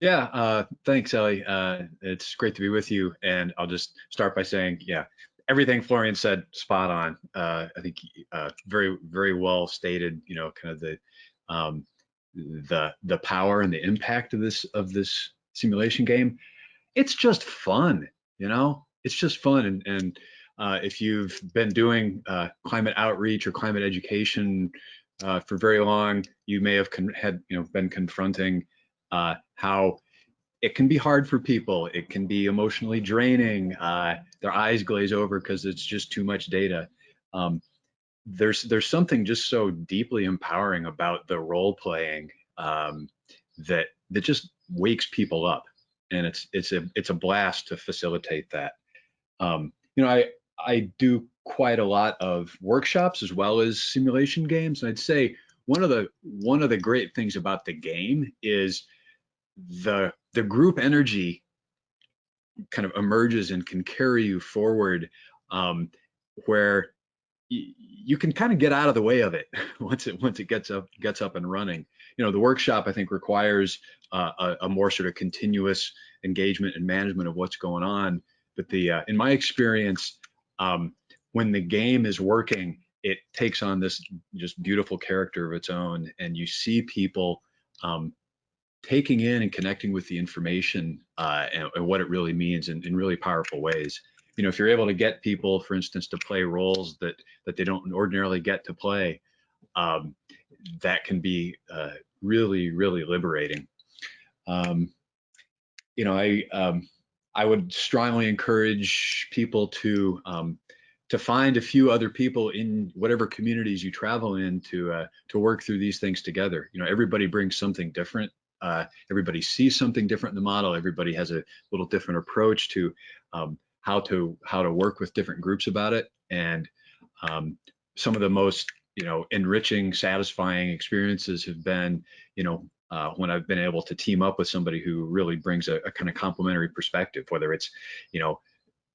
Yeah, uh, thanks, Ellie. Uh, it's great to be with you. And I'll just start by saying, yeah, everything Florian said, spot on. Uh, I think uh, very, very well stated. You know, kind of the um, the the power and the impact of this of this simulation game it's just fun, you know, it's just fun. And, and uh, if you've been doing uh, climate outreach or climate education for very long, you may have had, you know, been confronting uh, how it can be hard for people. It can be emotionally draining. Uh, their eyes glaze over because it's just too much data. Um, there's there's something just so deeply empowering about the role playing um, that that just wakes people up and it's it's a it's a blast to facilitate that. Um, you know, I I do quite a lot of workshops as well as simulation games, and I'd say one of the one of the great things about the game is the the group energy kind of emerges and can carry you forward um, where you can kind of get out of the way of it (laughs) once it once it gets up gets up and running. You know, the workshop I think requires uh, a, a, more sort of continuous engagement and management of what's going on. But the uh, in my experience, um, when the game is working, it takes on this just beautiful character of its own, and you see people um, taking in and connecting with the information uh, and, and, what it really means in, in really powerful ways you know, if you're able to get people, for instance, to play roles that that they don't ordinarily get to play, um, that can be uh, really, really liberating. Um, you know, I um, I would strongly encourage people to um, to find a few other people in whatever communities you travel in to uh, to work through these things together. You know, everybody brings something different. Uh, everybody sees something different in the model. Everybody has a little different approach to um, how to how to work with different groups about it and um, some of the most you know enriching satisfying experiences have been you know uh, when I've been able to team up with somebody who really brings a, a kind of complementary perspective whether it's you know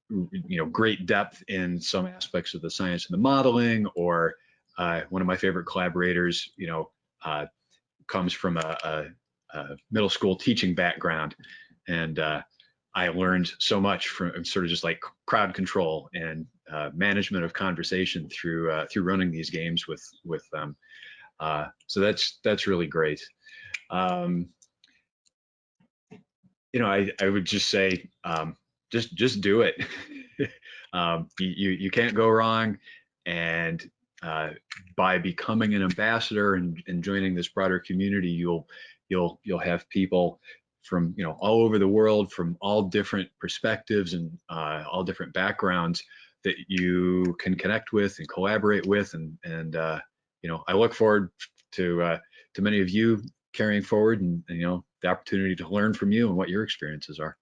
you know great depth in some aspects of the science and the modeling or uh, one of my favorite collaborators you know uh, comes from a, a, a, middle school teaching background and uh, I learned so much from sort of just like crowd control and uh, management of conversation through uh, through running these games with with them. Uh, so that's that's really great. Um, you know, I I would just say um, just just do it. (laughs) um, you you can't go wrong, and uh, by becoming an ambassador and, and joining this broader community, you'll you'll you'll have people from you know all over the world from all different perspectives and uh, all different backgrounds that you can connect with and collaborate with and and uh, you know I look forward to uh, to many of you carrying forward and, and, you know the opportunity to learn from you and what your experiences are.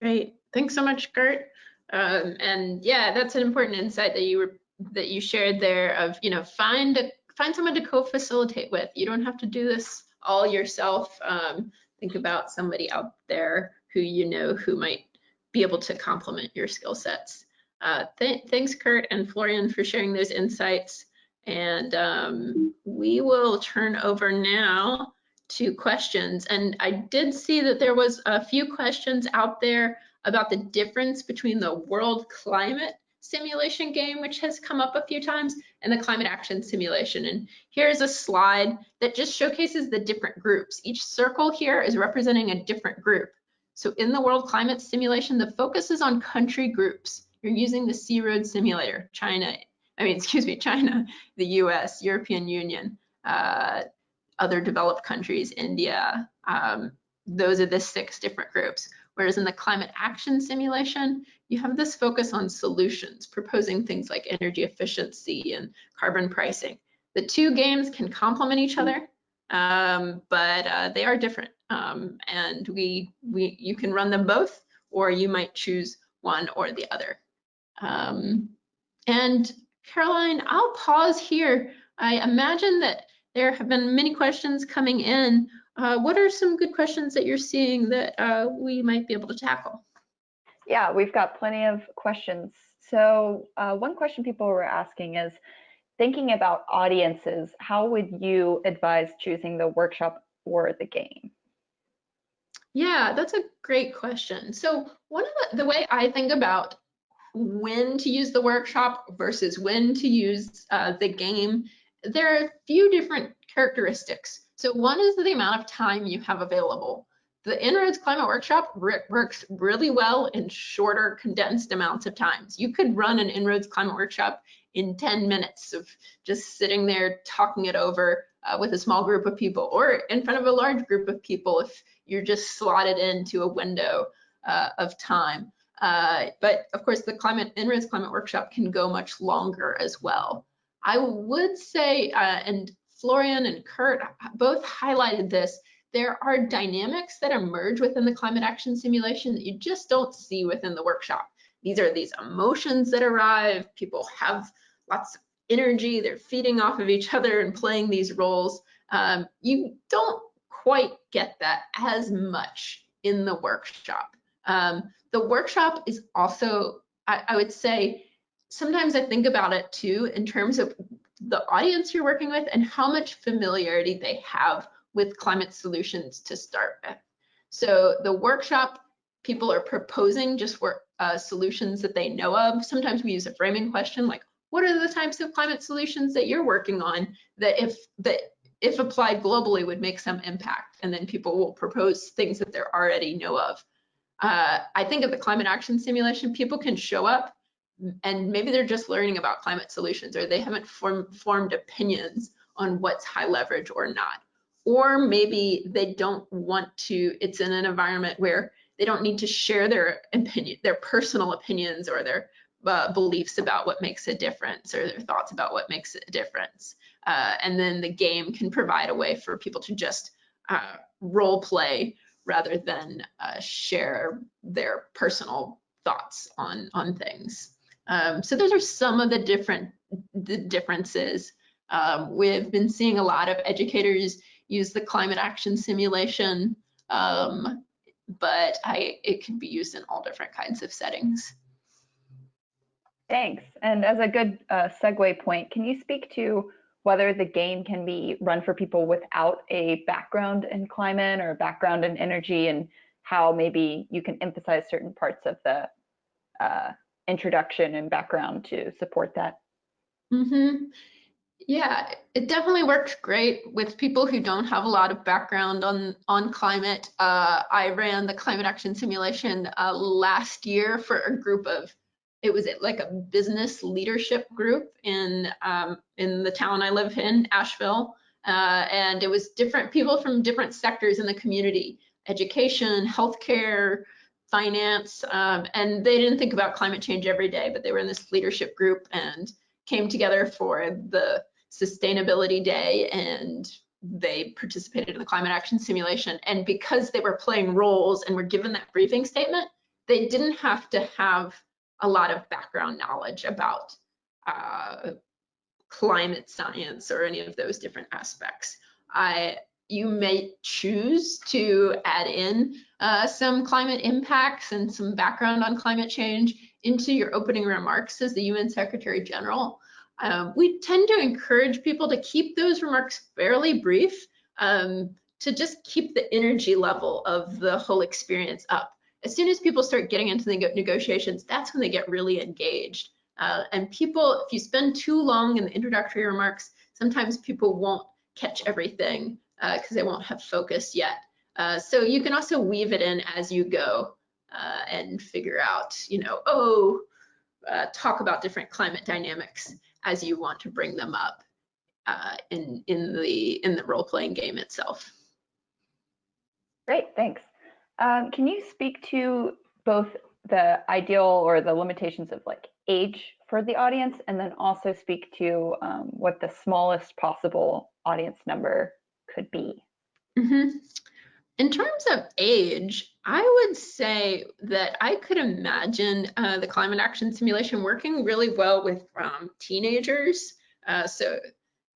Great, thanks so much, Kurt. Um, and yeah, that's an important insight that you were that you shared there of you know find a, find someone to co-facilitate with. You don't have to do this all yourself. Um, think about somebody out there who you know who might be able to complement your skill sets. Uh, th thanks, Kurt and Florian, for sharing those insights. And um, we will turn over now to questions. And I did see that there was a few questions out there about the difference between the world climate simulation game, which has come up a few times, and the climate action simulation. And here's a slide that just showcases the different groups. Each circle here is representing a different group. So in the world climate simulation, the focus is on country groups. You're using the Sea Road simulator, China, I mean, (laughs) excuse me, China, the US, European Union, uh, other developed countries, India. Um, those are the six different groups. Whereas in the climate action simulation, you have this focus on solutions, proposing things like energy efficiency and carbon pricing. The two games can complement each other, um, but uh, they are different. Um, and we, we, you can run them both, or you might choose one or the other. Um, and Caroline, I'll pause here. I imagine that there have been many questions coming in uh, what are some good questions that you're seeing that uh, we might be able to tackle? Yeah, we've got plenty of questions. So uh, one question people were asking is, thinking about audiences, how would you advise choosing the workshop or the game? Yeah, that's a great question. So one of the, the way I think about when to use the workshop versus when to use uh, the game, there are a few different characteristics. So one is the amount of time you have available. The En-ROADS Climate Workshop works really well in shorter, condensed amounts of times. You could run an En-ROADS Climate Workshop in 10 minutes of just sitting there talking it over uh, with a small group of people or in front of a large group of people if you're just slotted into a window uh, of time. Uh, but of course, the climate En-ROADS Climate Workshop can go much longer as well. I would say, uh, and Florian and Kurt both highlighted this. There are dynamics that emerge within the climate action simulation that you just don't see within the workshop. These are these emotions that arrive. People have lots of energy. They're feeding off of each other and playing these roles. Um, you don't quite get that as much in the workshop. Um, the workshop is also, I, I would say, sometimes I think about it too in terms of the audience you're working with and how much familiarity they have with climate solutions to start with. So the workshop, people are proposing just for uh, solutions that they know of. Sometimes we use a framing question like, what are the types of climate solutions that you're working on that if that if applied globally would make some impact? And then people will propose things that they already know of. Uh, I think of the climate action simulation, people can show up and maybe they're just learning about climate solutions or they haven't form, formed opinions on what's high leverage or not. Or maybe they don't want to, it's in an environment where they don't need to share their opinion, their personal opinions or their uh, beliefs about what makes a difference or their thoughts about what makes a difference. Uh, and then the game can provide a way for people to just uh, role play rather than uh, share their personal thoughts on, on things. Um, so those are some of the different the differences. Um, we've been seeing a lot of educators use the climate action simulation, um, but I, it can be used in all different kinds of settings. Thanks. And as a good uh, segue point, can you speak to whether the game can be run for people without a background in climate or a background in energy and how maybe you can emphasize certain parts of the uh, introduction and background to support that. Mm-hmm. Yeah, it definitely works great with people who don't have a lot of background on on climate. Uh, I ran the climate action simulation uh, last year for a group of it was like a business leadership group in um, in the town I live in, Asheville, uh, and it was different people from different sectors in the community, education, healthcare, finance, um, and they didn't think about climate change every day, but they were in this leadership group and came together for the sustainability day and they participated in the climate action simulation. And because they were playing roles and were given that briefing statement, they didn't have to have a lot of background knowledge about uh, climate science or any of those different aspects. I you may choose to add in uh, some climate impacts and some background on climate change into your opening remarks as the UN Secretary General. Um, we tend to encourage people to keep those remarks fairly brief um, to just keep the energy level of the whole experience up. As soon as people start getting into the negotiations, that's when they get really engaged. Uh, and people, if you spend too long in the introductory remarks, sometimes people won't catch everything because uh, they won't have focus yet. Uh, so you can also weave it in as you go uh, and figure out, you know, oh, uh, talk about different climate dynamics as you want to bring them up uh, in in the in the role playing game itself. Great, thanks. Um, can you speak to both the ideal or the limitations of like age for the audience, and then also speak to um, what the smallest possible audience number could be? Mm -hmm. In terms of age, I would say that I could imagine uh, the climate action simulation working really well with um, teenagers. Uh, so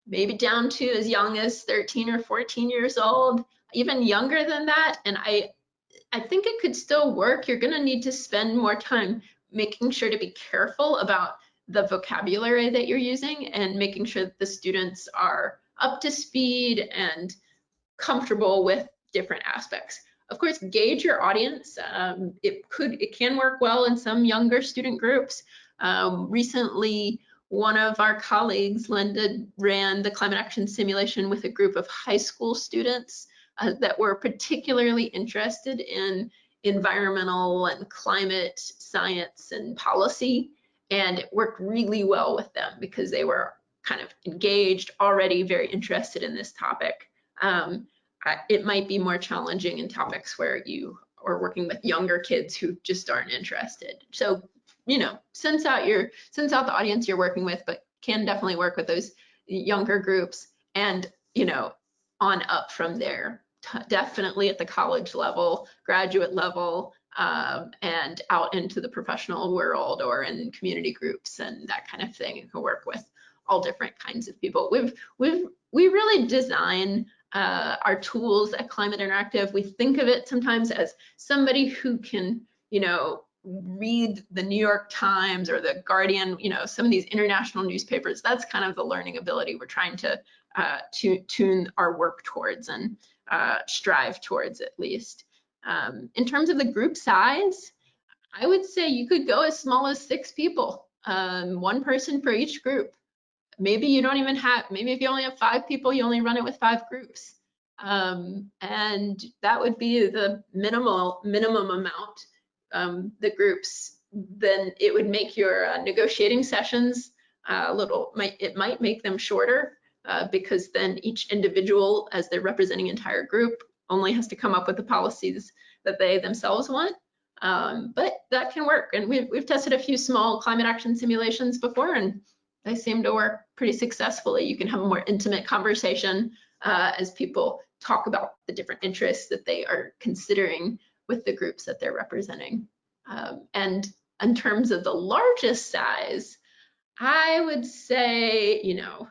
maybe down to as young as 13 or 14 years old, even younger than that. And I, I think it could still work. You're gonna need to spend more time making sure to be careful about the vocabulary that you're using and making sure that the students are up to speed and comfortable with different aspects. Of course, gauge your audience. Um, it could, it can work well in some younger student groups. Um, recently, one of our colleagues, Linda, ran the climate action simulation with a group of high school students uh, that were particularly interested in environmental and climate science and policy. And it worked really well with them because they were kind of engaged, already very interested in this topic. Um, it might be more challenging in topics where you are working with younger kids who just aren't interested. So, you know, sense out your sense out the audience you're working with, but can definitely work with those younger groups and, you know, on up from there. definitely at the college level, graduate level, um, and out into the professional world or in community groups and that kind of thing. You can work with all different kinds of people. We've we've we really design uh, our tools at Climate Interactive, we think of it sometimes as somebody who can, you know, read the New York Times or the Guardian, you know, some of these international newspapers. That's kind of the learning ability we're trying to uh, tune our work towards and uh, strive towards at least. Um, in terms of the group size, I would say you could go as small as six people, um, one person for each group maybe you don't even have, maybe if you only have five people, you only run it with five groups. Um, and that would be the minimal minimum amount, um, the groups, then it would make your uh, negotiating sessions uh, a little, might it might make them shorter uh, because then each individual, as they're representing entire group, only has to come up with the policies that they themselves want. Um, but that can work. And we've, we've tested a few small climate action simulations before and they seem to work pretty successfully. You can have a more intimate conversation uh, as people talk about the different interests that they are considering with the groups that they're representing. Um, and in terms of the largest size, I would say, you know,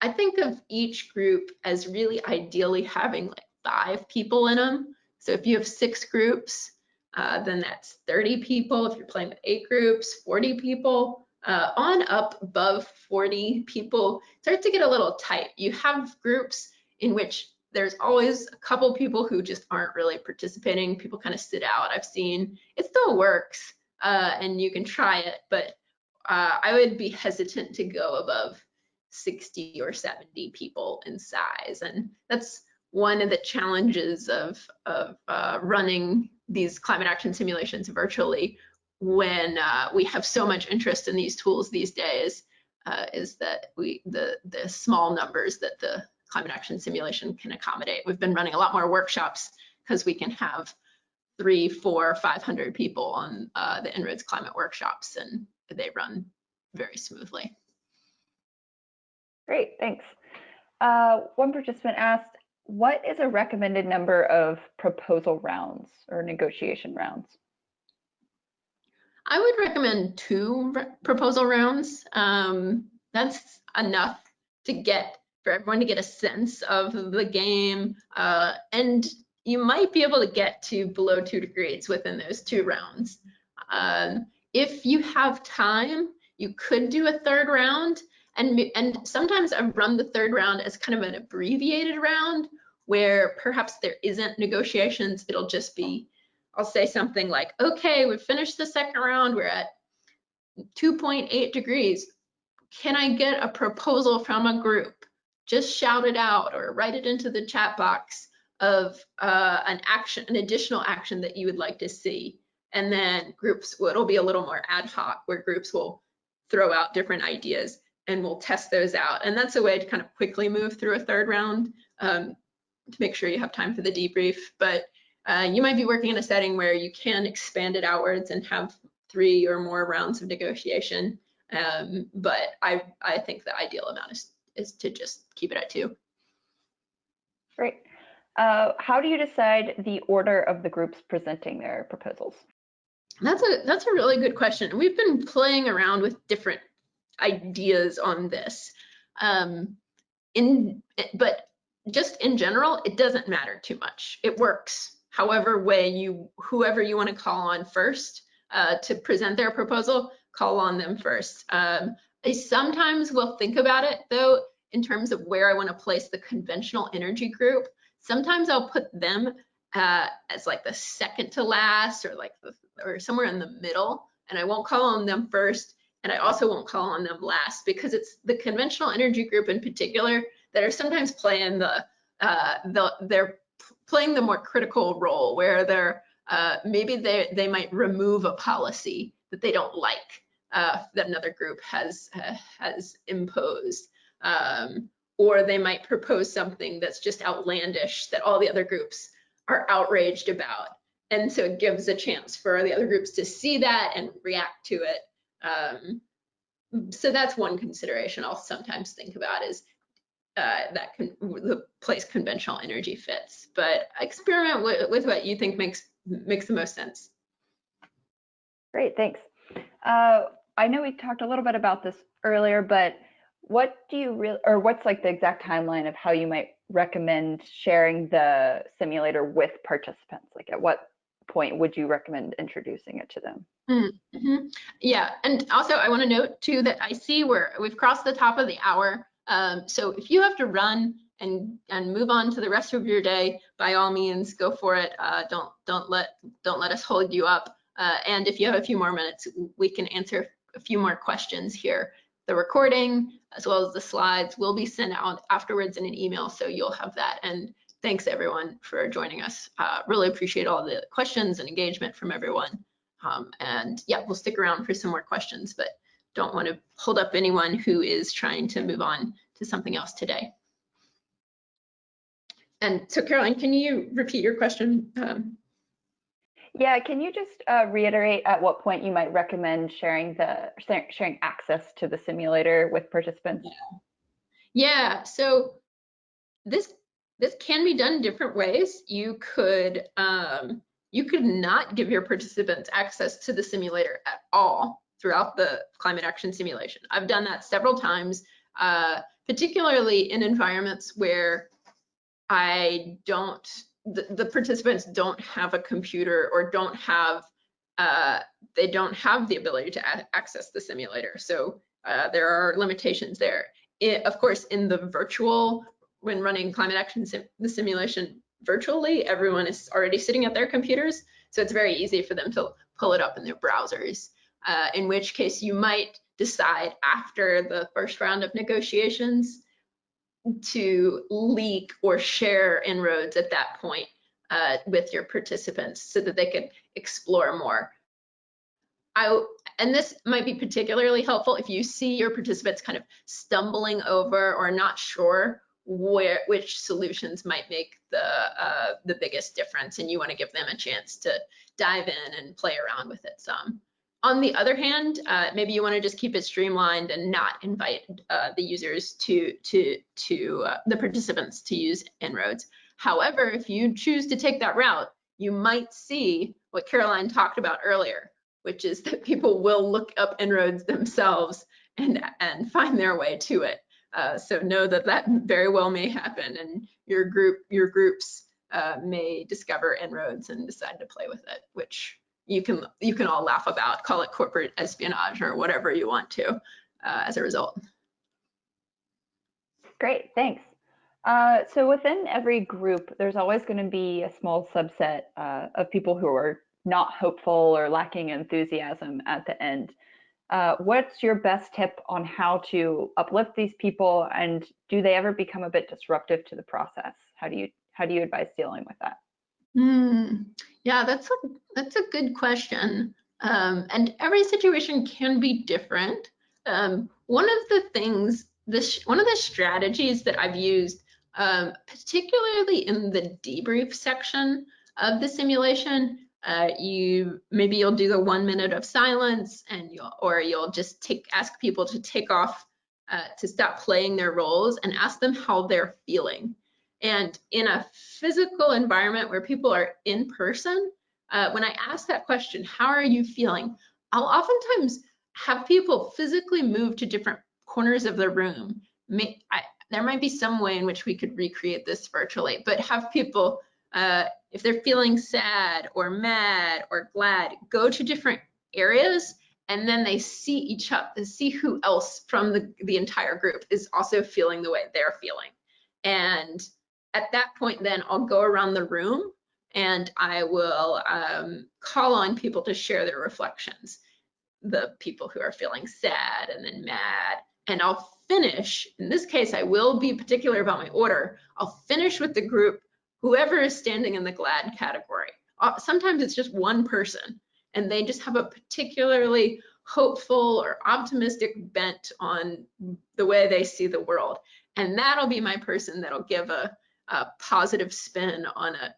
I think of each group as really ideally having like five people in them. So if you have six groups, uh, then that's 30 people. If you're playing with eight groups, 40 people uh, on up above 40 people start to get a little tight. You have groups in which there's always a couple people who just aren't really participating. People kind of sit out. I've seen it still works uh, and you can try it, but uh, I would be hesitant to go above 60 or 70 people in size. And that's one of the challenges of, of uh, running these climate action simulations virtually when uh, we have so much interest in these tools these days uh, is that we the the small numbers that the climate action simulation can accommodate. We've been running a lot more workshops because we can have three, four, 500 people on uh, the En-ROADS climate workshops and they run very smoothly. Great, thanks. Uh, one participant asked, what is a recommended number of proposal rounds or negotiation rounds? I would recommend two proposal rounds. Um, that's enough to get for everyone to get a sense of the game. Uh, and you might be able to get to below two degrees within those two rounds. Um, if you have time, You could do a third round, and and sometimes I've run the third round as kind of an abbreviated round where perhaps there isn't negotiations. It'll just be, I'll say something like, okay, we've finished the second round. We're at 2.8 degrees. Can I get a proposal from a group? Just shout it out or write it into the chat box of uh, an action, an additional action that you would like to see. And then groups, it'll be a little more ad hoc where groups will throw out different ideas and we'll test those out. And that's a way to kind of quickly move through a third round um, to make sure you have time for the debrief. But uh, you might be working in a setting where you can expand it outwards and have three or more rounds of negotiation. Um, but I, I think the ideal amount is, is to just keep it at two. Great. Uh, how do you decide the order of the groups presenting their proposals? That's a that's a really good question. We've been playing around with different ideas on this. Um, in but just in general, it doesn't matter too much. It works however way you whoever you want to call on first uh, to present their proposal, call on them first. Um, I sometimes will think about it though in terms of where I want to place the conventional energy group. Sometimes I'll put them uh, as like the second to last or like the, or somewhere in the middle and I won't call on them first and I also won't call on them last because it's the conventional energy group in particular that are sometimes playing the, uh, the they're playing the more critical role where they're uh, maybe they, they might remove a policy that they don't like uh, that another group has uh, has imposed. Um, or they might propose something that's just outlandish that all the other groups are outraged about. And so it gives a chance for the other groups to see that and react to it. Um, so that's one consideration I'll sometimes think about is uh, that can, the place conventional energy fits. But experiment with, with what you think makes makes the most sense. Great, thanks. Uh, I know we talked a little bit about this earlier, but what do you really, or what's like the exact timeline of how you might recommend sharing the simulator with participants? Like at what point would you recommend introducing it to them? Mm -hmm. Yeah, and also I want to note too that I see where we've crossed the top of the hour. Um, so if you have to run and and move on to the rest of your day, by all means, go for it. Uh, don't don't let don't let us hold you up. Uh, and if you have a few more minutes, we can answer a few more questions here. The recording, as well as the slides, will be sent out afterwards in an email, so you'll have that. And thanks everyone for joining us. Uh, really appreciate all the questions and engagement from everyone. Um, and yeah, we'll stick around for some more questions, but don't want to hold up anyone who is trying to move on to something else today. And so Caroline, can you repeat your question? Um, yeah, can you just uh, reiterate at what point you might recommend sharing the sharing access to the simulator with participants? Yeah, yeah so this this can be done different ways. You could um, you could not give your participants access to the simulator at all throughout the climate action simulation. I've done that several times, uh, particularly in environments where I don't, the, the, participants don't have a computer or don't have, uh, they don't have the ability to access the simulator. So uh, there are limitations there. It, of course, in the virtual, when running climate action, sim the simulation virtually, everyone is already sitting at their computers. So it's very easy for them to pull it up in their browsers, uh, in which case you might decide after the first round of negotiations to leak or share En-ROADS at that point uh, with your participants so that they could explore more. I, and this might be particularly helpful if you see your participants kind of stumbling over or not sure where which solutions might make the uh, the biggest difference and you want to give them a chance to dive in and play around with it some. On the other hand, uh, maybe you want to just keep it streamlined and not invite uh, the users to to to uh, the participants to use En-ROADS. However, if you choose to take that route, you might see what Caroline talked about earlier, which is that people will look up En-ROADS themselves and and find their way to it. Uh, so know that that very well may happen, and your group your groups uh, may discover En-ROADS and decide to play with it, which you can you can all laugh about, call it corporate espionage or whatever you want to uh, as a result. Great, thanks. Uh, so within every group, there's always going to be a small subset uh, of people who are not hopeful or lacking enthusiasm at the end. Uh, what's your best tip on how to uplift these people, and do they ever become a bit disruptive to the process? How do you how do you advise dealing with that? Hmm. Yeah, that's a that's a good question. Um, and every situation can be different. Um, one of the things, this one of the strategies that I've used, um, particularly in the debrief section of the simulation, uh, you maybe you'll do the one minute of silence, and you'll or you'll just take ask people to take off uh, to stop playing their roles and ask them how they're feeling. And in a physical environment where people are in person, uh, when I ask that question, how are you feeling? I'll oftentimes have people physically move to different corners of the room. May, I, there might be some way in which we could recreate this virtually, but have people, uh, if they're feeling sad or mad or glad, go to different areas and then they see each other, see who else from the, the entire group is also feeling the way they're feeling. And at that point, then I'll go around the room and I will um, call on people to share their reflections. The people who are feeling sad and then mad. And I'll finish, in this case, I will be particular about my order. I'll finish with the group, whoever is standing in the glad category. Uh, sometimes it's just one person and they just have a particularly hopeful or optimistic bent on the way they see the world. And that'll be my person that'll give a, a positive spin on a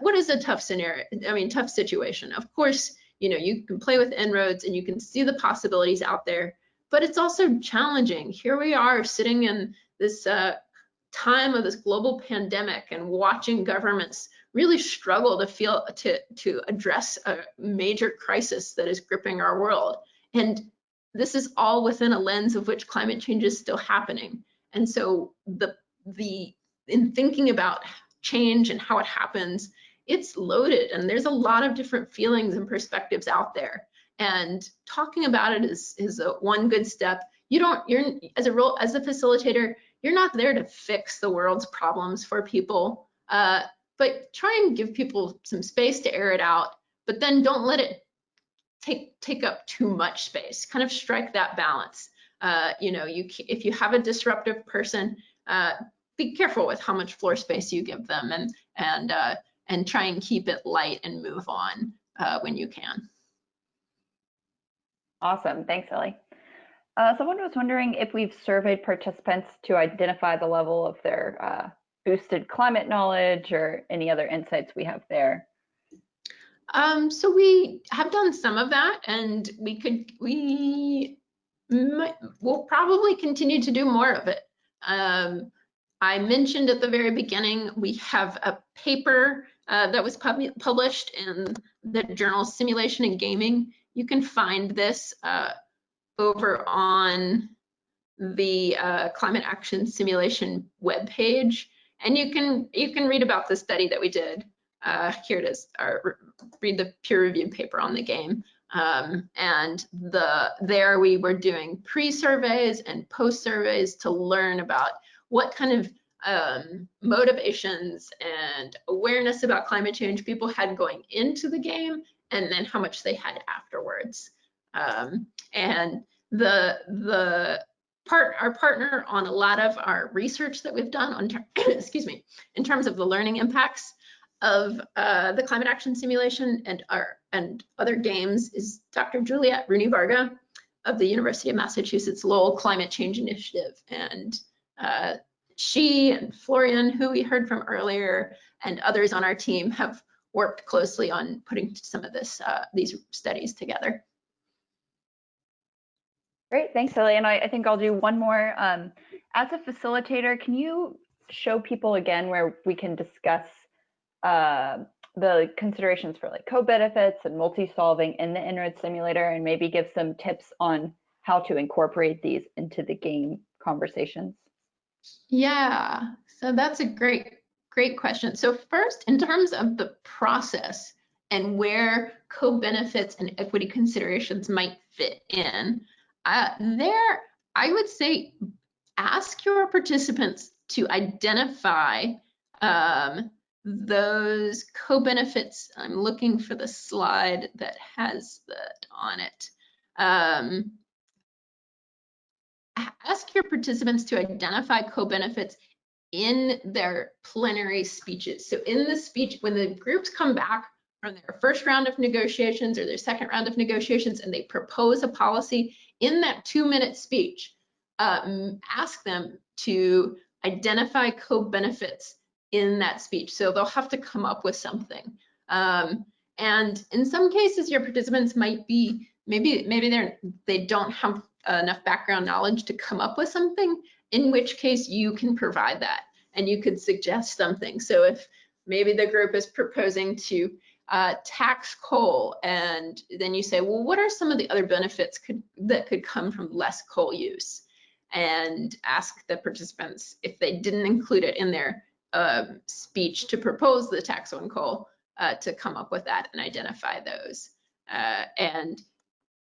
what is a tough scenario? I mean, tough situation. Of course, you know, you can play with En-ROADS and you can see the possibilities out there, but it's also challenging. Here we are sitting in this uh, time of this global pandemic and watching governments really struggle to feel to to address a major crisis that is gripping our world. And this is all within a lens of which climate change is still happening. And so the the in thinking about change and how it happens, it's loaded and there's a lot of different feelings and perspectives out there. And talking about it is, is a one good step. You don't, you're as a role, as a facilitator, you're not there to fix the world's problems for people, uh, but try and give people some space to air it out, but then don't let it take, take up too much space. Kind of strike that balance. Uh, you know, you if you have a disruptive person, uh, be careful with how much floor space you give them and and uh, and try and keep it light and move on uh, when you can. Awesome, thanks, Ellie. Uh, someone was wondering if we've surveyed participants to identify the level of their uh, boosted climate knowledge or any other insights we have there. Um, so we have done some of that and we could, we might, we'll probably continue to do more of it. Um, I mentioned at the very beginning, we have a paper uh, that was pub published in the journal Simulation and Gaming. You can find this uh, over on the uh, Climate Action Simulation webpage. And you can you can read about the study that we did. Uh, here it is, or read the peer-reviewed paper on the game. Um, and the there we were doing pre-surveys and post-surveys to learn about what kind of um, motivations and awareness about climate change people had going into the game and then how much they had afterwards. Um, and the the part our partner on a lot of our research that we've done on (coughs) excuse me in terms of the learning impacts of uh, the climate action simulation and our and other games is Dr. Juliette Rooney Varga of the University of Massachusetts Lowell Climate Change Initiative and uh, she and Florian, who we heard from earlier, and others on our team have worked closely on putting some of this uh, these studies together. Great, thanks, Ellie. And I, I think I'll do one more. Um, as a facilitator, can you show people again where we can discuss uh, the considerations for like co-benefits and multi-solving in the En-ROADS simulator and maybe give some tips on how to incorporate these into the game conversations? Yeah, so that's a great, great question. So first, in terms of the process and where co-benefits and equity considerations might fit in. Uh, there, I would say ask your participants to identify um, those co-benefits. I'm looking for the slide that has that on it. Um, ask your participants to identify co-benefits in their plenary speeches. So in the speech, when the groups come back from their first round of negotiations or their second round of negotiations and they propose a policy in that two minute speech, um, ask them to identify co-benefits in that speech. So they'll have to come up with something. Um, and in some cases, your participants might be, maybe, maybe they're, they don't have enough background knowledge to come up with something, in which case you can provide that and you could suggest something. So if maybe the group is proposing to uh, tax coal and then you say, well, what are some of the other benefits could, that could come from less coal use? And ask the participants if they didn't include it in their uh, speech to propose the tax on coal uh, to come up with that and identify those. Uh, and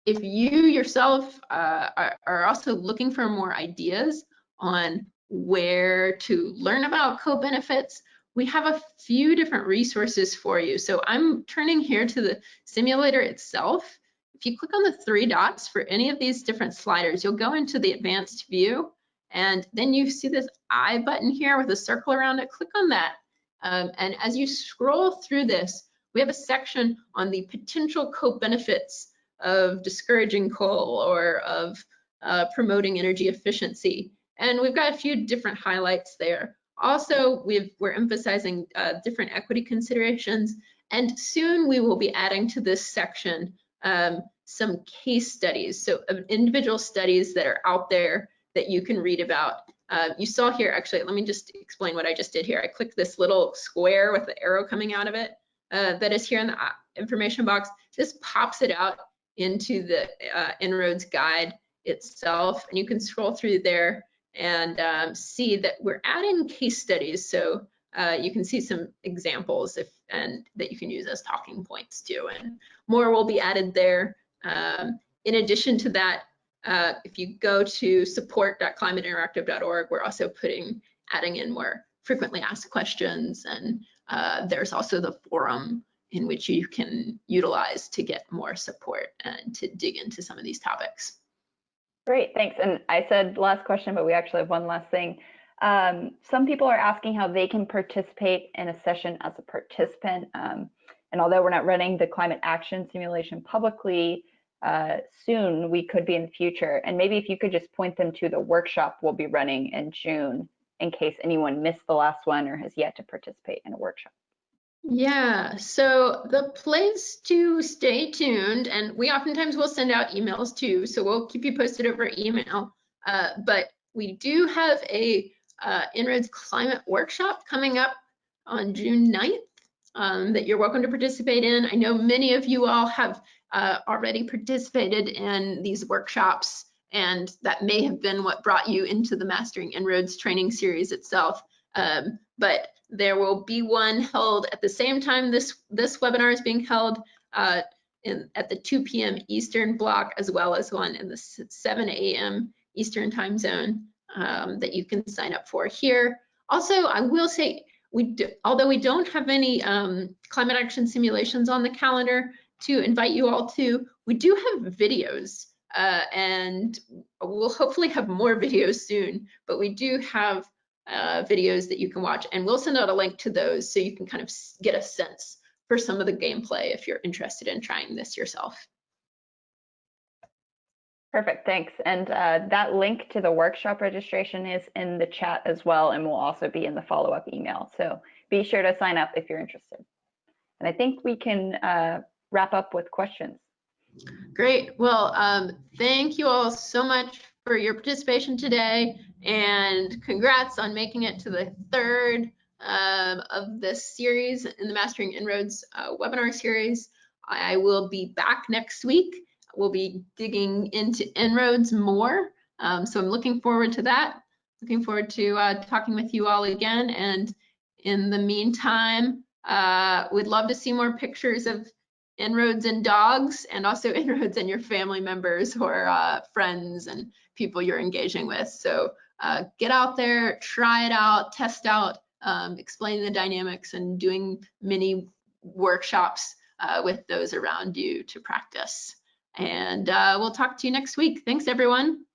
if you yourself uh, are, are, also looking for more ideas on where to learn about co-benefits, we have a few different resources for you. So I'm turning here to the simulator itself. If you click on the three dots for any of these different sliders, you'll go into the advanced view and then you see this I button here with a circle around it. Click on that. Um, and as you scroll through this, we have a section on the potential co-benefits of discouraging coal or of uh, promoting energy efficiency. And we've got a few different highlights there. Also, we are emphasizing uh, different equity considerations. And soon we will be adding to this section um, some case studies. So uh, individual studies that are out there that you can read about. Uh, you saw here, actually, let me just explain what I just did here. I clicked this little square with the arrow coming out of it uh, that is here in the uh, information box. This pops it out into the uh, En-ROADS guide itself. And you can scroll through there and um, see that we're adding case studies. So uh, you can see some examples if and that you can use as talking points too. And more will be added there. Um, in addition to that, uh, if you go to support.climateinteractive.org, we're also putting adding in more frequently asked questions and uh, there's also the forum in which you can utilize to get more support and to dig into some of these topics. Great, thanks. And I said last question, but we actually have one last thing. Um, some people are asking how they can participate in a session as a participant. Um, and although we're not running the climate action simulation publicly, uh, soon we could be in the future. And maybe if you could just point them to the workshop we'll be running in June in case anyone missed the last one or has yet to participate in a workshop. Yeah, so the place to stay tuned, and we oftentimes will send out emails too, so we'll keep you posted over email. Uh, but we do have a uh, climate workshop coming up on June 9th um, that you're welcome to participate in. I know many of you all have uh, already participated in these workshops, and that may have been what brought you into the Mastering En-ROADS training series itself. Um, but there will be one held at the same time this, this webinar is being held uh, in, at the 2 p.m. Eastern block, as well as one in the 7 a.m. Eastern time zone um, that you can sign up for here. Also, I will say, we do, although we don't have any um, climate action simulations on the calendar to invite you all to, we do have videos uh, and we'll hopefully have more (laughs) videos soon, but we do have uh, videos that you can watch and we'll send out a link to those so you can kind of get a sense for some of the gameplay if you're interested in trying this yourself. Perfect, thanks. And uh, that link to the workshop registration is in the chat as well and will also be in the follow-up email. So be sure to sign up if you're interested. And I think we can uh, wrap up with questions. Great. Well, um, thank you all so much for your participation today and congrats on making it to the third um, of this series in the Mastering En-ROADS uh, webinar series. I will be back next week. We'll be digging into En-ROADS more. Um, so I'm looking forward to that. Looking forward to uh, talking with you all again. And in the meantime, Uh, we'd love to see more pictures of En-ROADS and dogs and also (laughs) En-ROADS and your family members or uh, friends and people you're engaging with. So uh, get out there, try it out, test out, um, explain the dynamics and doing mini workshops uh, with those around you to practice. And uh, we'll talk to you next week. Thanks, everyone.